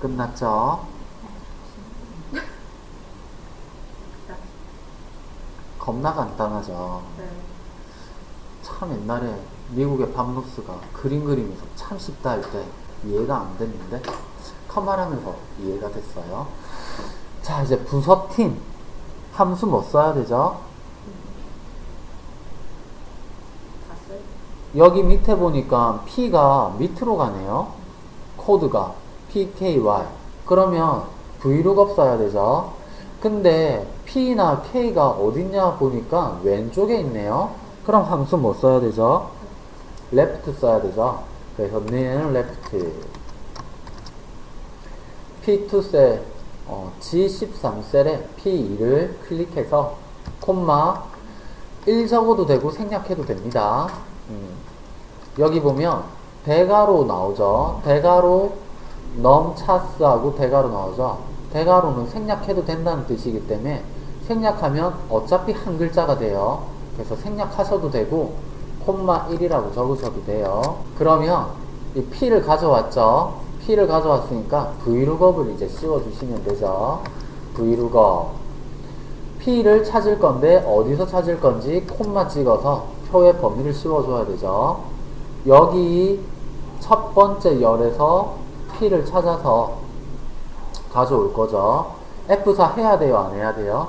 끝났죠? 겁나 간단하죠. 네. 참 옛날에 미국의 밥로스가 그림 그리면서 참 쉽다 할 때 이해가 안 됐는데 컴말하면서 이해가 됐어요. 자 이제 부서팀 함수 뭐 써야 되죠? 여기 밑에 보니까 P가 밑으로 가네요. 코드가 PKY. 그러면 Vlookup 써야 되죠. 근데 P나 K가 어딨냐 보니까 왼쪽에 있네요. 그럼 함수 뭐 써야 되죠? left 써야 되죠. 그래서 는 left. P2셀, 어, G13셀에 P2를 클릭해서 콤마 1 적어도 되고 생략해도 됩니다. 음. 여기 보면 대가로 나오죠. 대가로 넘차스하고 대가로 나오죠. 대가로는 생략해도 된다는 뜻이기 때문에 생략하면 어차피 한 글자가 돼요. 그래서 생략하셔도 되고 콤마 1이라고 적으셔도 돼요. 그러면 이 P를 가져왔죠. P를 가져왔으니까 V룩업을 이제 씌워주시면 되죠. V룩업. P를 찾을 건데 어디서 찾을 건지 콤마 찍어서 표의 범위를 씌워줘야 되죠. 여기 첫 번째 열에서 P를 찾아서 가져올 거죠. F4 해야 돼요? 안 해야 돼요?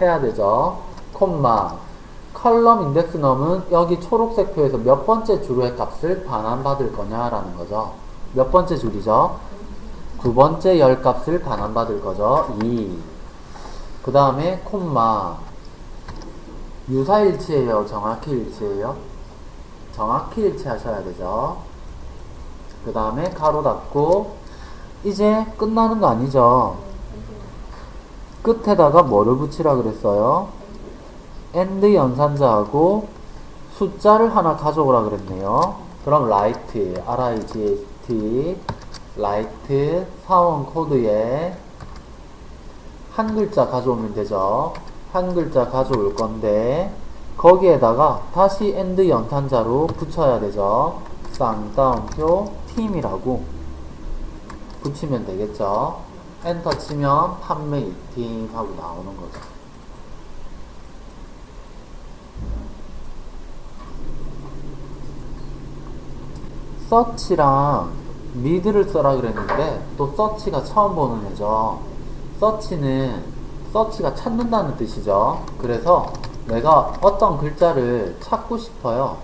해야 되죠. 콤마. 컬럼 인덱스 넘은 여기 초록색 표에서 몇 번째 줄의 값을 반환받을 거냐라는 거죠. 몇 번째 줄이죠? 두 번째 열 값을 반환받을 거죠. 2. 그 다음에 콤마. 유사일치예요? 정확히 일치예요? 정확히 일치하셔야 되죠. 그 다음에 가로 닫고 이제 끝나는 거 아니죠? 끝에다가 뭐를 붙이라 그랬어요? and 연산자하고 숫자를 하나 가져오라 그랬네요. 그럼 RIGHT, R-I-G-H-T, RIGHT 사원 코드에 한 글자 가져오면 되죠. 한 글자 가져올 건데 거기에다가 다시 and 연산자로 붙여야 되죠. 쌍따옴표 팀이라고 붙이면 되겠죠. 엔터 치면 판매 이팅 하고 나오는 거죠. SEARCH랑 MID를 써라 그랬는데 또 SEARCH가 처음 보는 애죠. 서치는 서치가 찾는다는 뜻이죠. 그래서 내가 어떤 글자를 찾고 싶어요.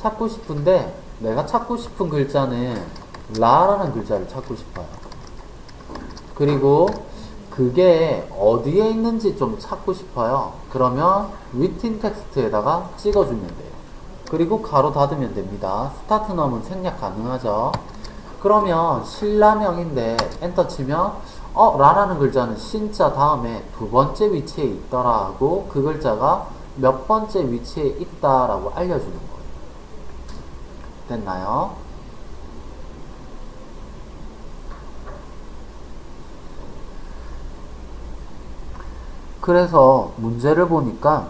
찾고 싶은데 내가 찾고 싶은 글자는 라라는 글자를 찾고 싶어요. 그리고 그게 어디에 있는지 좀 찾고 싶어요. 그러면 within text에다가 찍어주면 돼요. 그리고 가로 닫으면 됩니다. start num은 생략 가능하죠. 그러면 신라명인데 엔터 치면 어 라라는 글자는 신자 다음에 두 번째 위치에 있더라 하고 그 글자가 몇 번째 위치에 있다라고 알려주는 거예요. 됐나요? 그래서 문제를 보니까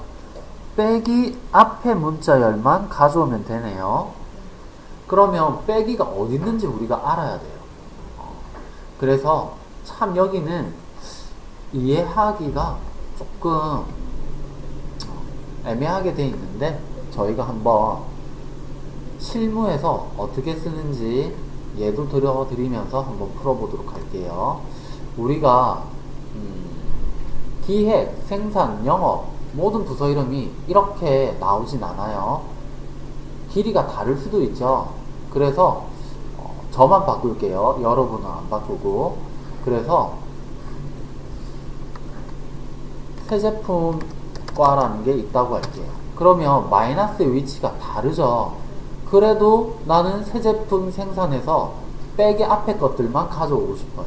빼기 앞에 문자열만 가져오면 되네요. 그러면 빼기가 어디 있는지 우리가 알아야 돼요. 어, 그래서 참 여기는 이해하기가 조금 애매하게 돼 있는데 저희가 한번 실무에서 어떻게 쓰는지 예도 들어드리면서 한번 풀어보도록 할게요. 우리가 음, 기획, 생산, 영업 모든 부서 이름이 이렇게 나오진 않아요. 길이가 다를 수도 있죠. 그래서 어, 저만 바꿀게요. 여러분은 안 바꾸고. 그래서 새 제품과라는 게 있다고 할게요. 그러면 마이너스의 위치가 다르죠. 그래도 나는 새 제품 생산해서 빼기 앞에 것들만 가져오고 싶어요.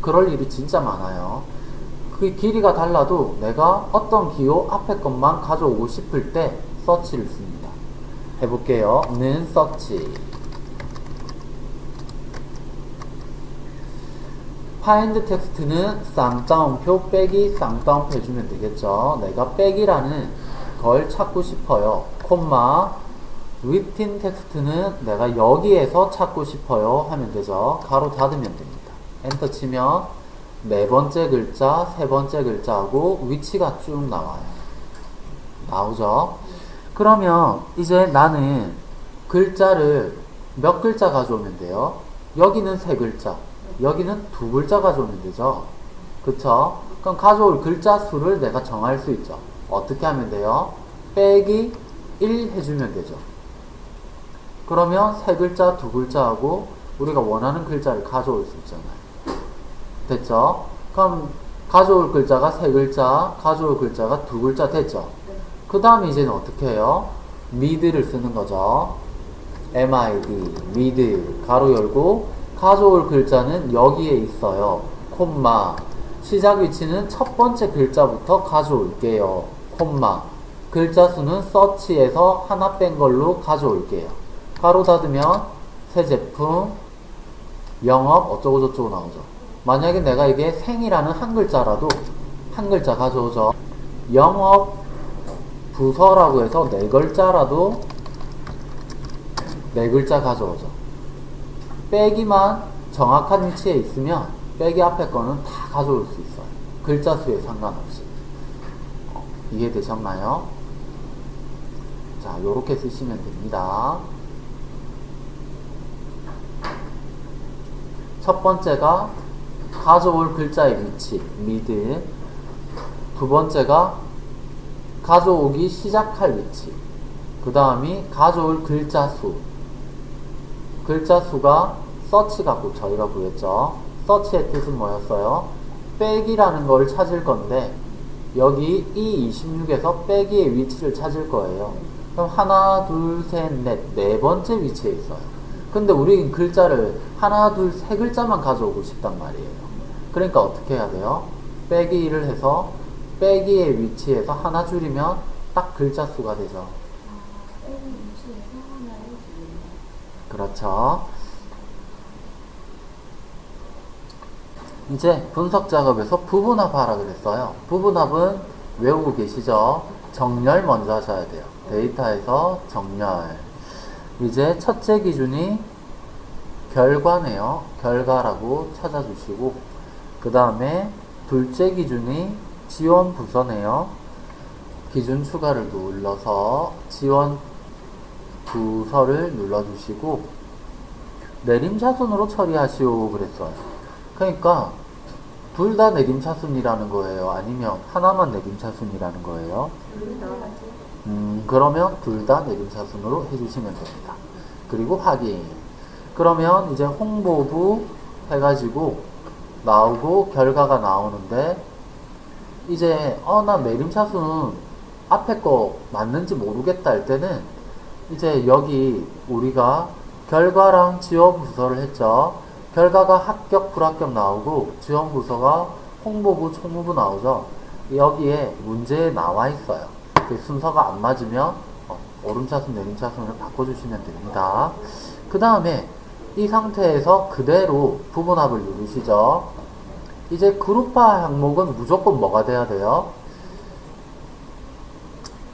그럴 일이 진짜 많아요. 그 길이가 달라도 내가 어떤 기호 앞에 것만 가져오고 싶을 때 서치를 씁니다. 해볼게요. 는 SEARCH. find text는 쌍따옴표 빼기 쌍따옴표 해주면 되겠죠. 내가 빼기라는 걸 찾고 싶어요. 콤마 within text는 내가 여기에서 찾고 싶어요 하면 되죠. 가로 닫으면 됩니다. 엔터 치면 네 번째 글자, 세 번째 글자하고 위치가 쭉 나와요. 나오죠? 그러면 이제 나는 글자를 몇 글자 가져오면 돼요? 여기는 세 글자, 여기는 두 글자 가져오면 되죠? 그쵸? 그럼 가져올 글자 수를 내가 정할 수 있죠. 어떻게 하면 돼요? 빼기 1 해주면 되죠. 그러면 세 글자, 두 글자하고 우리가 원하는 글자를 가져올 수 있잖아요. 됐죠? 그럼 가져올 글자가 세 글자, 가져올 글자가 두 글자 됐죠? 그 다음에 이제는 어떻게 해요? mid를 쓰는 거죠. mid, mid, 가로 열고, 가져올 글자는 여기에 있어요. 콤마. 시작 위치는 첫 번째 글자부터 가져올게요. 콤마. 글자 수는 서치에서 하나 뺀 걸로 가져올게요. 가로 닫으면 새 제품, 영업 어쩌고저쩌고 나오죠. 만약에 내가 이게 생이라는 한 글자라도 한 글자 가져오죠. 영업 부서라고 해서 네 글자라도 네 글자 가져오죠. 빼기만 정확한 위치에 있으면 빼기 앞에 거는 다 가져올 수 있어요. 글자 수에 상관없이. 어, 이해되셨나요? 자, 요렇게 쓰시면 됩니다. 첫 번째가 가져올 글자의 위치, 미드. 두 번째가 가져오기 시작할 위치. 그 다음이 가져올 글자 수. 글자 수가 서치 갖고 저희가 구했죠. 서치의 뜻은 뭐였어요? 빼기라는 걸 찾을 건데 여기 이 26에서 빼기의 위치를 찾을 거예요. 그럼 하나, 둘, 셋, 넷, 네 번째 위치에 있어요. 근데 우리 글자를 하나, 둘, 세 글자만 가져오고 싶단 말이에요. 그러니까 어떻게 해야 돼요? 빼기를 해서 빼기의 위치에서 하나 줄이면 딱 글자 수가 되죠. 아, 빼기. 그렇죠. 이제 분석 작업에서 부분합하라 그랬어요. 부분합은 외우고 계시죠? 정렬 먼저 하셔야 돼요. 데이터에서 정렬. 이제 첫째 기준이 결과네요. 결과라고 찾아주시고, 그 다음에 둘째 기준이 지원 부서네요. 기준 추가를 눌러서 지원 부서를 눌러주시고 내림차순으로 처리하시오 그랬어요. 그러니까 둘 다 내림차순이라는 거예요. 아니면 하나만 내림차순이라는 거예요. 음, 그러면 둘 다 내림차순으로 해주시면 됩니다. 그리고 확인. 그러면 이제 홍보부 해가지고 나오고 결과가 나오는데 이제 어나 내림차순 앞에 거 맞는지 모르겠다 할 때는 이제 여기 우리가 결과랑 지원 부서를 했죠. 결과가 합격, 불합격 나오고 지원 부서가 홍보부, 총무부 나오죠. 여기에 문제에 나와 있어요. 그 순서가 안 맞으면 어, 오름차순, 내림차순을 바꿔주시면 됩니다. 그 다음에 이 상태에서 그대로 부분합을 누르시죠. 이제 그룹화 항목은 무조건 뭐가 돼야 돼요?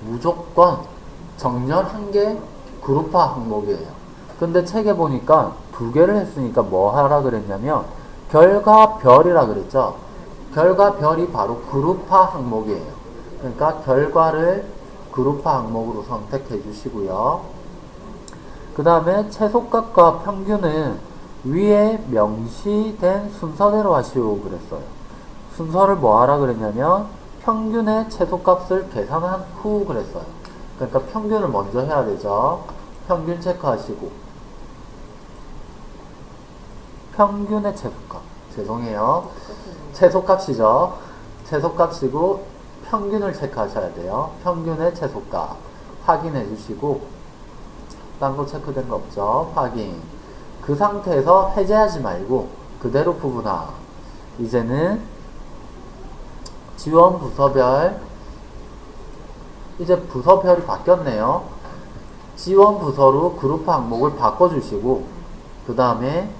무조건 정렬 한 개 그룹화 항목이에요. 근데 책에 보니까 두 개를 했으니까 뭐 하라 그랬냐면 결과별이라 그랬죠. 결과별이 바로 그룹화 항목이에요. 그러니까 결과를 그룹화 항목으로 선택해 주시고요. 그 다음에 최소값과 평균은 위에 명시된 순서대로 하시오 그랬어요. 순서를 뭐 하라 그랬냐면 평균의 최소값을 계산한 후 그랬어요. 그러니까 평균을 먼저 해야 되죠. 평균 체크하시고 평균의 최소값 죄송해요. 최소값이죠. 최소값이고 평균을 체크하셔야 돼요. 평균의 최소값 확인해 주시고 딴 거 체크된 거 없죠. 확인 그 상태에서 해제하지 말고 그대로 부분화 이제는 지원 부서별 이제 부서별이 바뀌었네요. 지원 부서로 그룹 항목을 바꿔주시고 그 다음에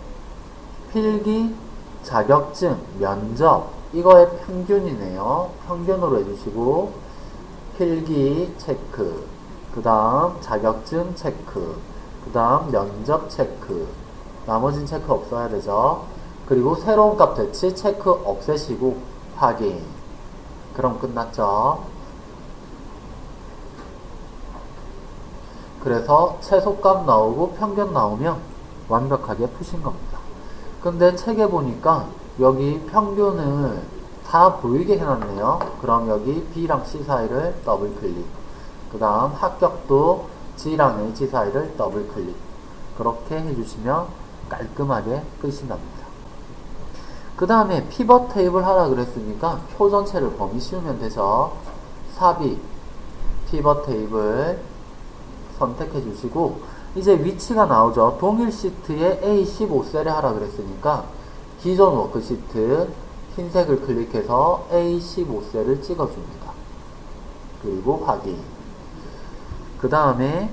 필기, 자격증, 면접 이거의 평균이네요. 평균으로 해주시고 필기 체크 그 다음 자격증 체크 그 다음 면접 체크 나머진 체크 없어야 되죠. 그리고 새로운 값 대치 체크 없애시고 확인 그럼 끝났죠. 그래서 최소값 나오고 평균 나오면 완벽하게 푸신 겁니다. 근데 책에 보니까 여기 평균을 다 보이게 해놨네요. 그럼 여기 B랑 C 사이를 더블 클릭. 그 다음 합격도 G랑 H 사이를 더블 클릭. 그렇게 해주시면 깔끔하게 끝이 납니다. 그 다음에 피벗 테이블 하라 그랬으니까 표 전체를 범위 씌우면 되죠. 삽입, 피벗 테이블 선택해 주시고 이제 위치가 나오죠. 동일 시트에 A15셀에 하라 그랬으니까 기존 워크시트 흰색을 클릭해서 A15셀을 찍어줍니다. 그리고 확인. 그 다음에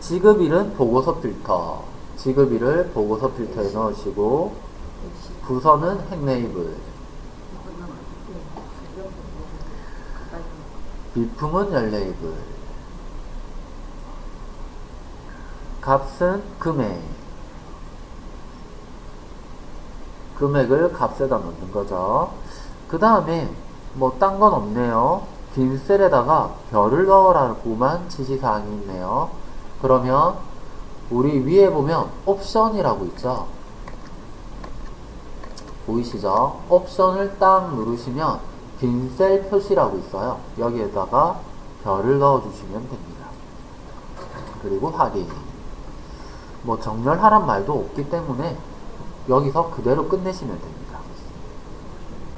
지급일은 보고서 필터. 지급일을 보고서 필터에 넣으시고 부서는 핵네이블. 비품은 열레이블. 값은 금액. 금액을 값에다 넣는 거죠. 그 다음에 뭐 딴 건 없네요. 빈 셀에다가 별을 넣으라고만 지시사항이 있네요. 그러면 우리 위에 보면 옵션이라고 있죠. 보이시죠? 옵션을 딱 누르시면 빈셀 표시라고 있어요. 여기에다가 별을 넣어주시면 됩니다. 그리고 확인. 뭐 정렬하란 말도 없기 때문에 여기서 그대로 끝내시면 됩니다.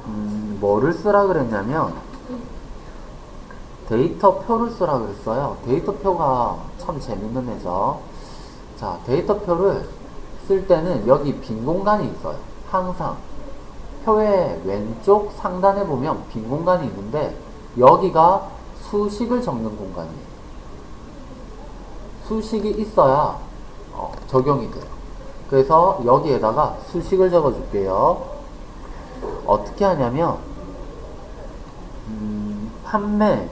음, 뭐를 쓰라 그랬냐면 데이터 표를 쓰라 그랬어요. 데이터 표가 참 재밌는 애죠. 자, 데이터 표를 쓸 때는 여기 빈 공간이 있어요. 항상 표의 왼쪽 상단에 보면 빈 공간이 있는데 여기가 수식을 적는 공간이에요. 수식이 있어야 어, 적용이 돼요. 그래서 여기에다가 수식을 적어 줄게요. 어떻게 하냐면 음, 판매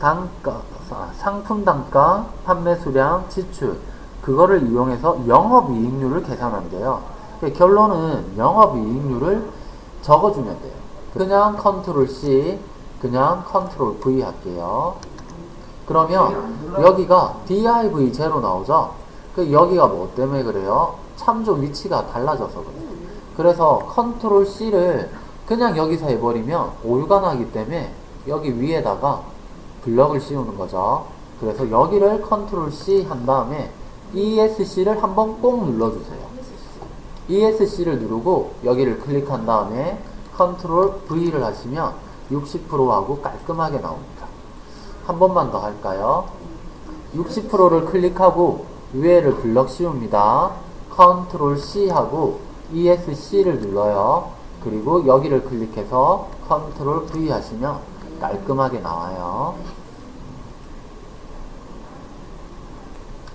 단가 아, 상품 단가 판매 수량 지출 그거를 이용해서 영업이익률을 계산한대요. 그러니까 결론은 영업이익률을 적어주면 돼요. 그냥 컨트롤 C 그냥 컨트롤 V 할게요. 그러면 여기가 div 제로 나오죠? 그 여기가 뭐 때문에 그래요? 참조 위치가 달라져서 그래요. 그래서 컨트롤 C를 그냥 여기서 해버리면 오류가 나기 때문에 여기 위에다가 블럭을 씌우는 거죠. 그래서 여기를 컨트롤 C 한 다음에 ESC를 한번 꼭 눌러주세요. ESC를 누르고 여기를 클릭한 다음에 컨트롤 V를 하시면 60%하고 깔끔하게 나옵니다. 한 번만 더 할까요? 60%를 클릭하고 위에를 블럭 씌웁니다. 컨트롤 C 하고 ESC를 눌러요. 그리고 여기를 클릭해서 컨트롤 V 하시면 깔끔하게 나와요.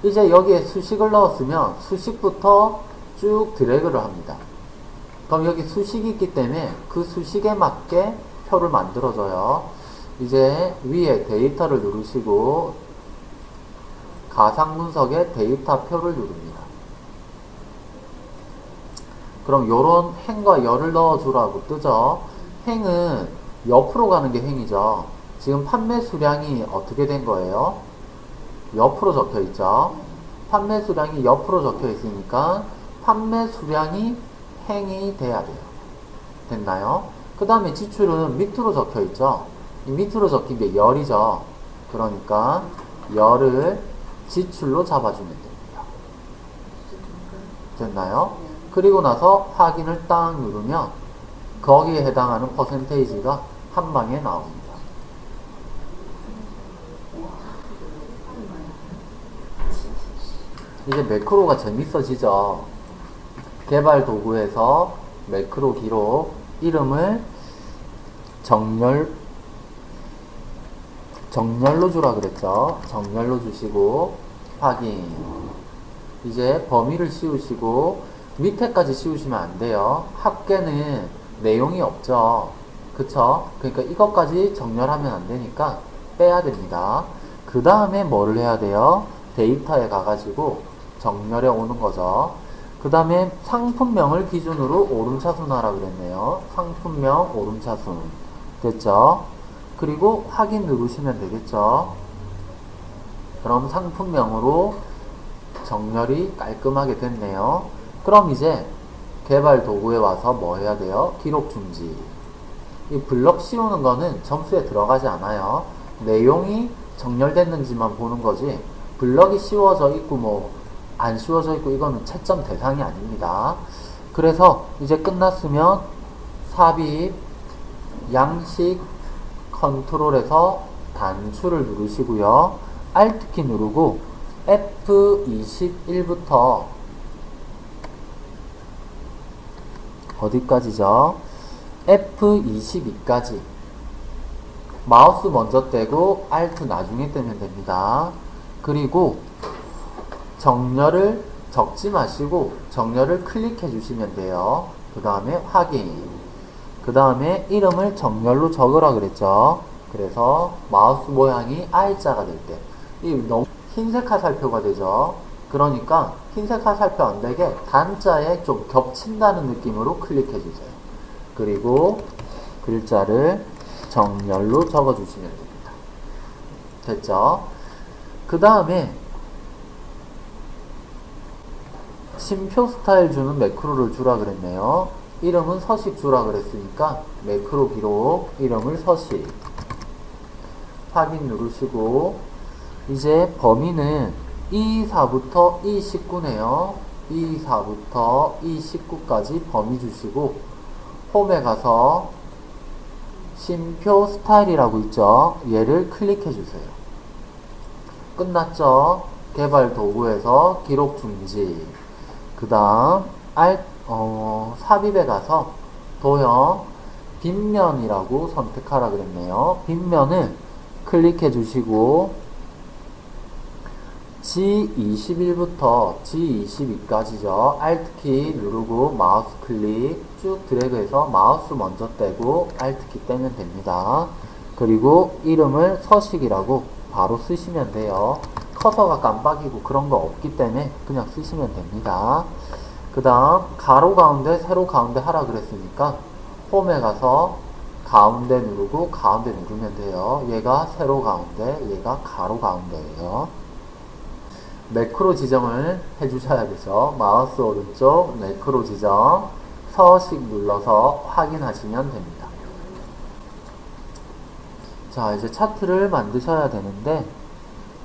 이제 여기에 수식을 넣었으면 수식부터 쭉 드래그를 합니다. 그럼 여기 수식이 있기 때문에 그 수식에 맞게 표를 만들어줘요. 이제 위에 데이터를 누르시고 가상 분석에 데이터 표를 누릅니다. 그럼 요런 행과 열을 넣어주라고 뜨죠. 행은 옆으로 가는 게 행이죠. 지금 판매 수량이 어떻게 된 거예요? 옆으로 적혀 있죠. 판매 수량이 옆으로 적혀 있으니까 판매 수량이 행이 돼야 돼요. 됐나요? 그 다음에 지출은 밑으로 적혀 있죠. 이 밑으로 적힌 게 열이죠. 그러니까 열을 지출로 잡아주면 됩니다. 됐나요? 그리고 나서 확인을 딱 누르면 거기에 해당하는 퍼센테이지가 한 방에 나옵니다. 이제 매크로가 재밌어지죠. 개발 도구에서 매크로 기록 이름을 정렬 정렬로 주라 그랬죠. 정렬로 주시고 확인. 이제 범위를 씌우시고 밑에까지 씌우시면 안 돼요. 합계는 내용이 없죠. 그쵸? 그러니까 이것까지 정렬하면 안 되니까 빼야 됩니다. 그 다음에 뭐를 해야 돼요? 데이터에 가가지고 정렬해 오는 거죠. 그 다음에 상품명을 기준으로 오름차순하라 그랬네요. 상품명 오름차순. 됐죠? 그리고 확인 누르시면 되겠죠? 그럼 상품명으로 정렬이 깔끔하게 됐네요. 그럼 이제 개발 도구에 와서 뭐 해야 돼요? 기록 중지. 이 블럭 씌우는 거는 점수에 들어가지 않아요. 내용이 정렬됐는지만 보는 거지. 블럭이 씌워져 있고 뭐 안 씌워져 있고 이거는 채점 대상이 아닙니다. 그래서 이제 끝났으면 삽입, 양식, 컨트롤에서 단추를 누르시고요. Alt키 누르고 F21부터 어디까지죠? F22까지 마우스 먼저 떼고 Alt 나중에 떼면 됩니다. 그리고 정렬을 적지 마시고 정렬을 클릭해 주시면 돼요. 그 다음에 확인. 그 다음에 이름을 정렬로 적으라 그랬죠. 그래서 마우스 모양이 R자가 될 때, 이 너무 흰색 화살표가 되죠. 그러니까 흰색 화살표 안 되게 단자에 좀 겹친다는 느낌으로 클릭해 주세요. 그리고 글자를 정렬로 적어 주시면 됩니다. 됐죠? 그 다음에 심표 스타일 주는 매크로를 주라 그랬네요. 이름은 서식 주라 그랬으니까 매크로 기록 이름을 서식 확인 누르시고 이제 범위는 E4부터 E19네요. E4부터 E19까지 범위 주시고 홈에 가서 심표 스타일이라고 있죠. 얘를 클릭해 주세요. 끝났죠? 개발 도구에서 기록 중지. 그 다음, 알, 어, 삽입에 가서 도형 빗면이라고 선택하라 그랬네요. 빗면을 클릭해 주시고, G21부터 G22까지죠. Alt키 누르고 마우스 클릭 쭉 드래그해서 마우스 먼저 떼고 Alt키 떼면 됩니다. 그리고 이름을 서식이라고 바로 쓰시면 돼요. 커서가 깜빡이고 그런 거 없기 때문에 그냥 쓰시면 됩니다. 그 다음 가로 가운데 세로 가운데 하라 그랬으니까 홈에 가서 가운데 누르고 가운데 누르면 돼요. 얘가 세로 가운데 얘가 가로 가운데예요. 매크로 지정을 해주셔야 되죠. 마우스 오른쪽 매크로 지정 서식 눌러서 확인하시면 됩니다. 자 이제 차트를 만드셔야 되는데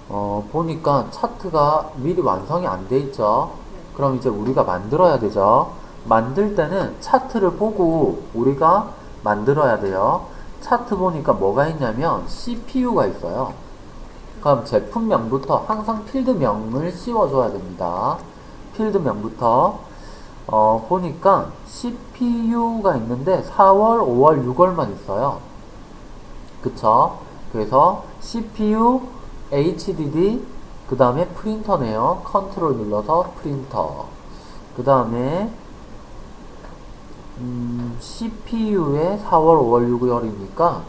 어, 보니까 차트가 미리 완성이 안 돼 있죠. 그럼 이제 우리가 만들어야 되죠. 만들 때는 차트를 보고 우리가 만들어야 돼요. 차트 보니까 뭐가 있냐면 CPU가 있어요. 그럼 제품명부터 항상 필드명을 씌워줘야 됩니다. 필드명부터 어, 보니까 CPU가 있는데 4월, 5월, 6월만 있어요. 그쵸? 그래서 CPU, HDD, 그 다음에 프린터네요. 컨트롤 눌러서 프린터. 그 다음에 음, CPU에 4월, 5월, 6월이니까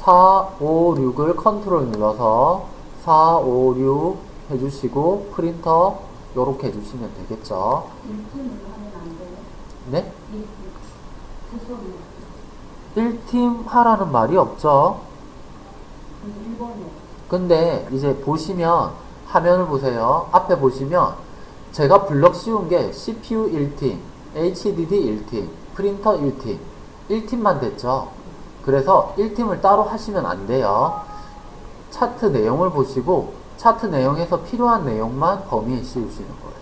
4, 5, 6을 컨트롤 눌러서 4, 5, 6 해주시고 프린터 요렇게 해주시면 되겠죠. 1팀으로 하면 안 돼요? 네? 1팀. 구성이. 1팀 하라는 말이 없죠. 근데 이제 보시면 화면을 보세요. 앞에 보시면 제가 블럭 씌운 게 CPU 1팀, HDD 1팀, 프린터 1팀, 1팀만 됐죠. 그래서 1팀을 따로 하시면 안 돼요. 차트 내용을 보시고 차트 내용에서 필요한 내용만 범위에 씌우시는 거예요.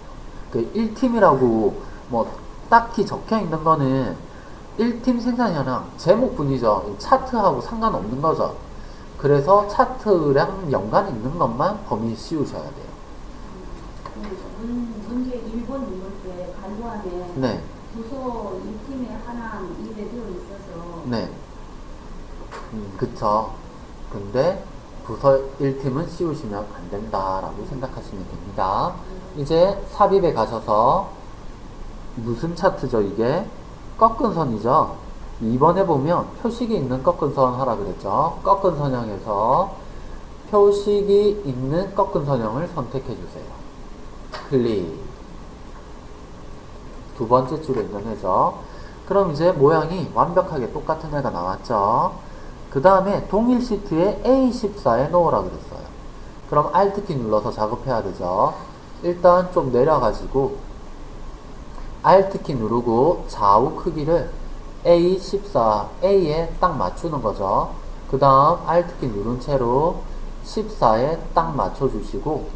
그 1팀이라고 뭐 딱히 적혀 있는 거는 1팀 생산 현황 제목뿐이죠. 차트하고 상관없는 거죠. 그래서 차트랑 연관 있는 것만 범위에 씌우셔야 돼요. 문, 문제 1번 누를 때 간도안에 네, 부서 1팀에 하나 입에 들어 있어서 네. 음, 그쵸. 근데 부서 1팀은 씌우시면 안 된다라고 생각하시면 됩니다. 이제 삽입에 가셔서 무슨 차트죠, 이게? 꺾은 선이죠? 2번에 보면 표식이 있는 꺾은 선 하라 그랬죠? 꺾은 선형에서 표식이 있는 꺾은 선형을 선택해 주세요. 클릭. 두 번째 줄에 있는 애죠. 그럼 이제 모양이 완벽하게 똑같은 애가 나왔죠. 그 다음에 동일 시트에 A14에 넣으라 그랬어요. 그럼 Alt키 눌러서 작업해야 되죠. 일단 좀 내려가지고 Alt키 누르고 좌우 크기를 A14, A에 딱 맞추는 거죠. 그 다음 Alt키 누른 채로 14에 딱 맞춰주시고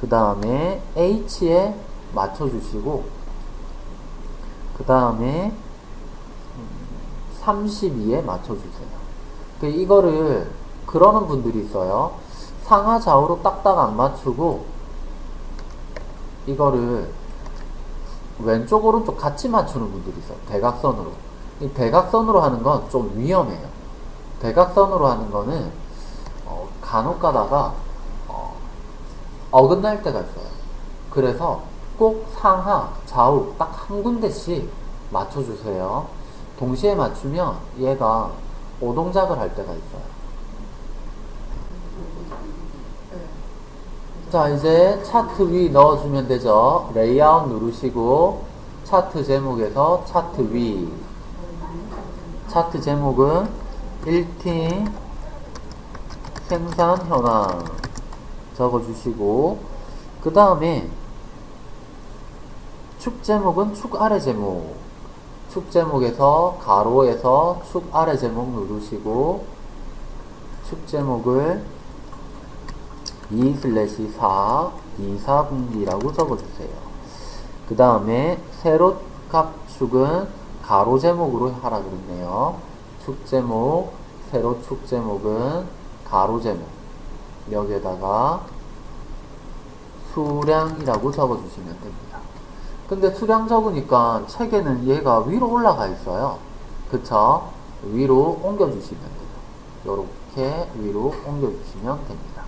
그 다음에 H에 맞춰주시고 그 다음에 32에 맞춰주세요. 그 이거를 그러는 분들이 있어요. 상하 좌우로 딱딱 안 맞추고 이거를 왼쪽 오른쪽 같이 맞추는 분들이 있어요. 대각선으로. 이 대각선으로 하는 건 좀 위험해요. 대각선으로 하는 거는 어, 간혹 가다가 어, 어긋날 때가 있어요. 그래서 꼭 상하, 좌우 딱 한 군데씩 맞춰주세요. 동시에 맞추면 얘가 오동작을 할 때가 있어요. 자, 이제 차트 위 넣어주면 되죠. 레이아웃 누르시고, 차트 제목에서 차트 위. 차트 제목은 1팀 생산 현황 적어주시고, 그 다음에 축 제목은 축 아래 제목. 축 제목에서 가로에서 축 아래 제목 누르시고, 축 제목을 2 슬래시 4, 2, 4분기라고 적어주세요. 그 다음에 세로 값축은 가로 제목으로 하라 그랬네요. 축 제목, 세로 축 제목은 가로 제목. 여기에다가 수량이라고 적어주시면 됩니다. 근데 수량 적으니까 책에는 얘가 위로 올라가 있어요. 그쵸? 위로 옮겨주시면 돼요. 이렇게 위로 옮겨주시면 됩니다.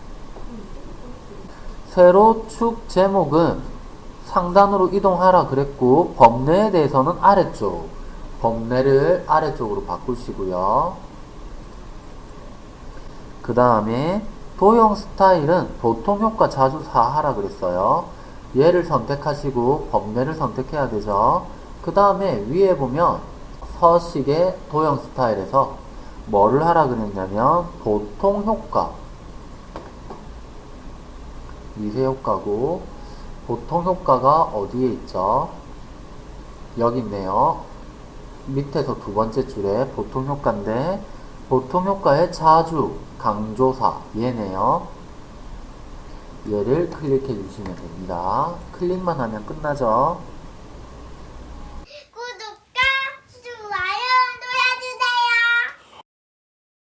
세로 축 제목은 상단으로 이동하라 그랬고 범례에 대해서는 아래쪽 범례를 아래쪽으로 바꾸시고요 그 다음에 도형 스타일은 보통 효과 자주 사하라 그랬어요 얘를 선택하시고 범례를 선택해야 되죠 그 다음에 위에 보면 서식의 도형 스타일에서 뭐를 하라 그랬냐면 보통 효과 미세 효과고 보통 효과가 어디에 있죠? 여기 있네요. 밑에서 두 번째 줄에 보통 효과인데 보통 효과의 자주 강조사 얘네요. 얘를 클릭해 주시면 됩니다. 클릭만 하면 끝나죠.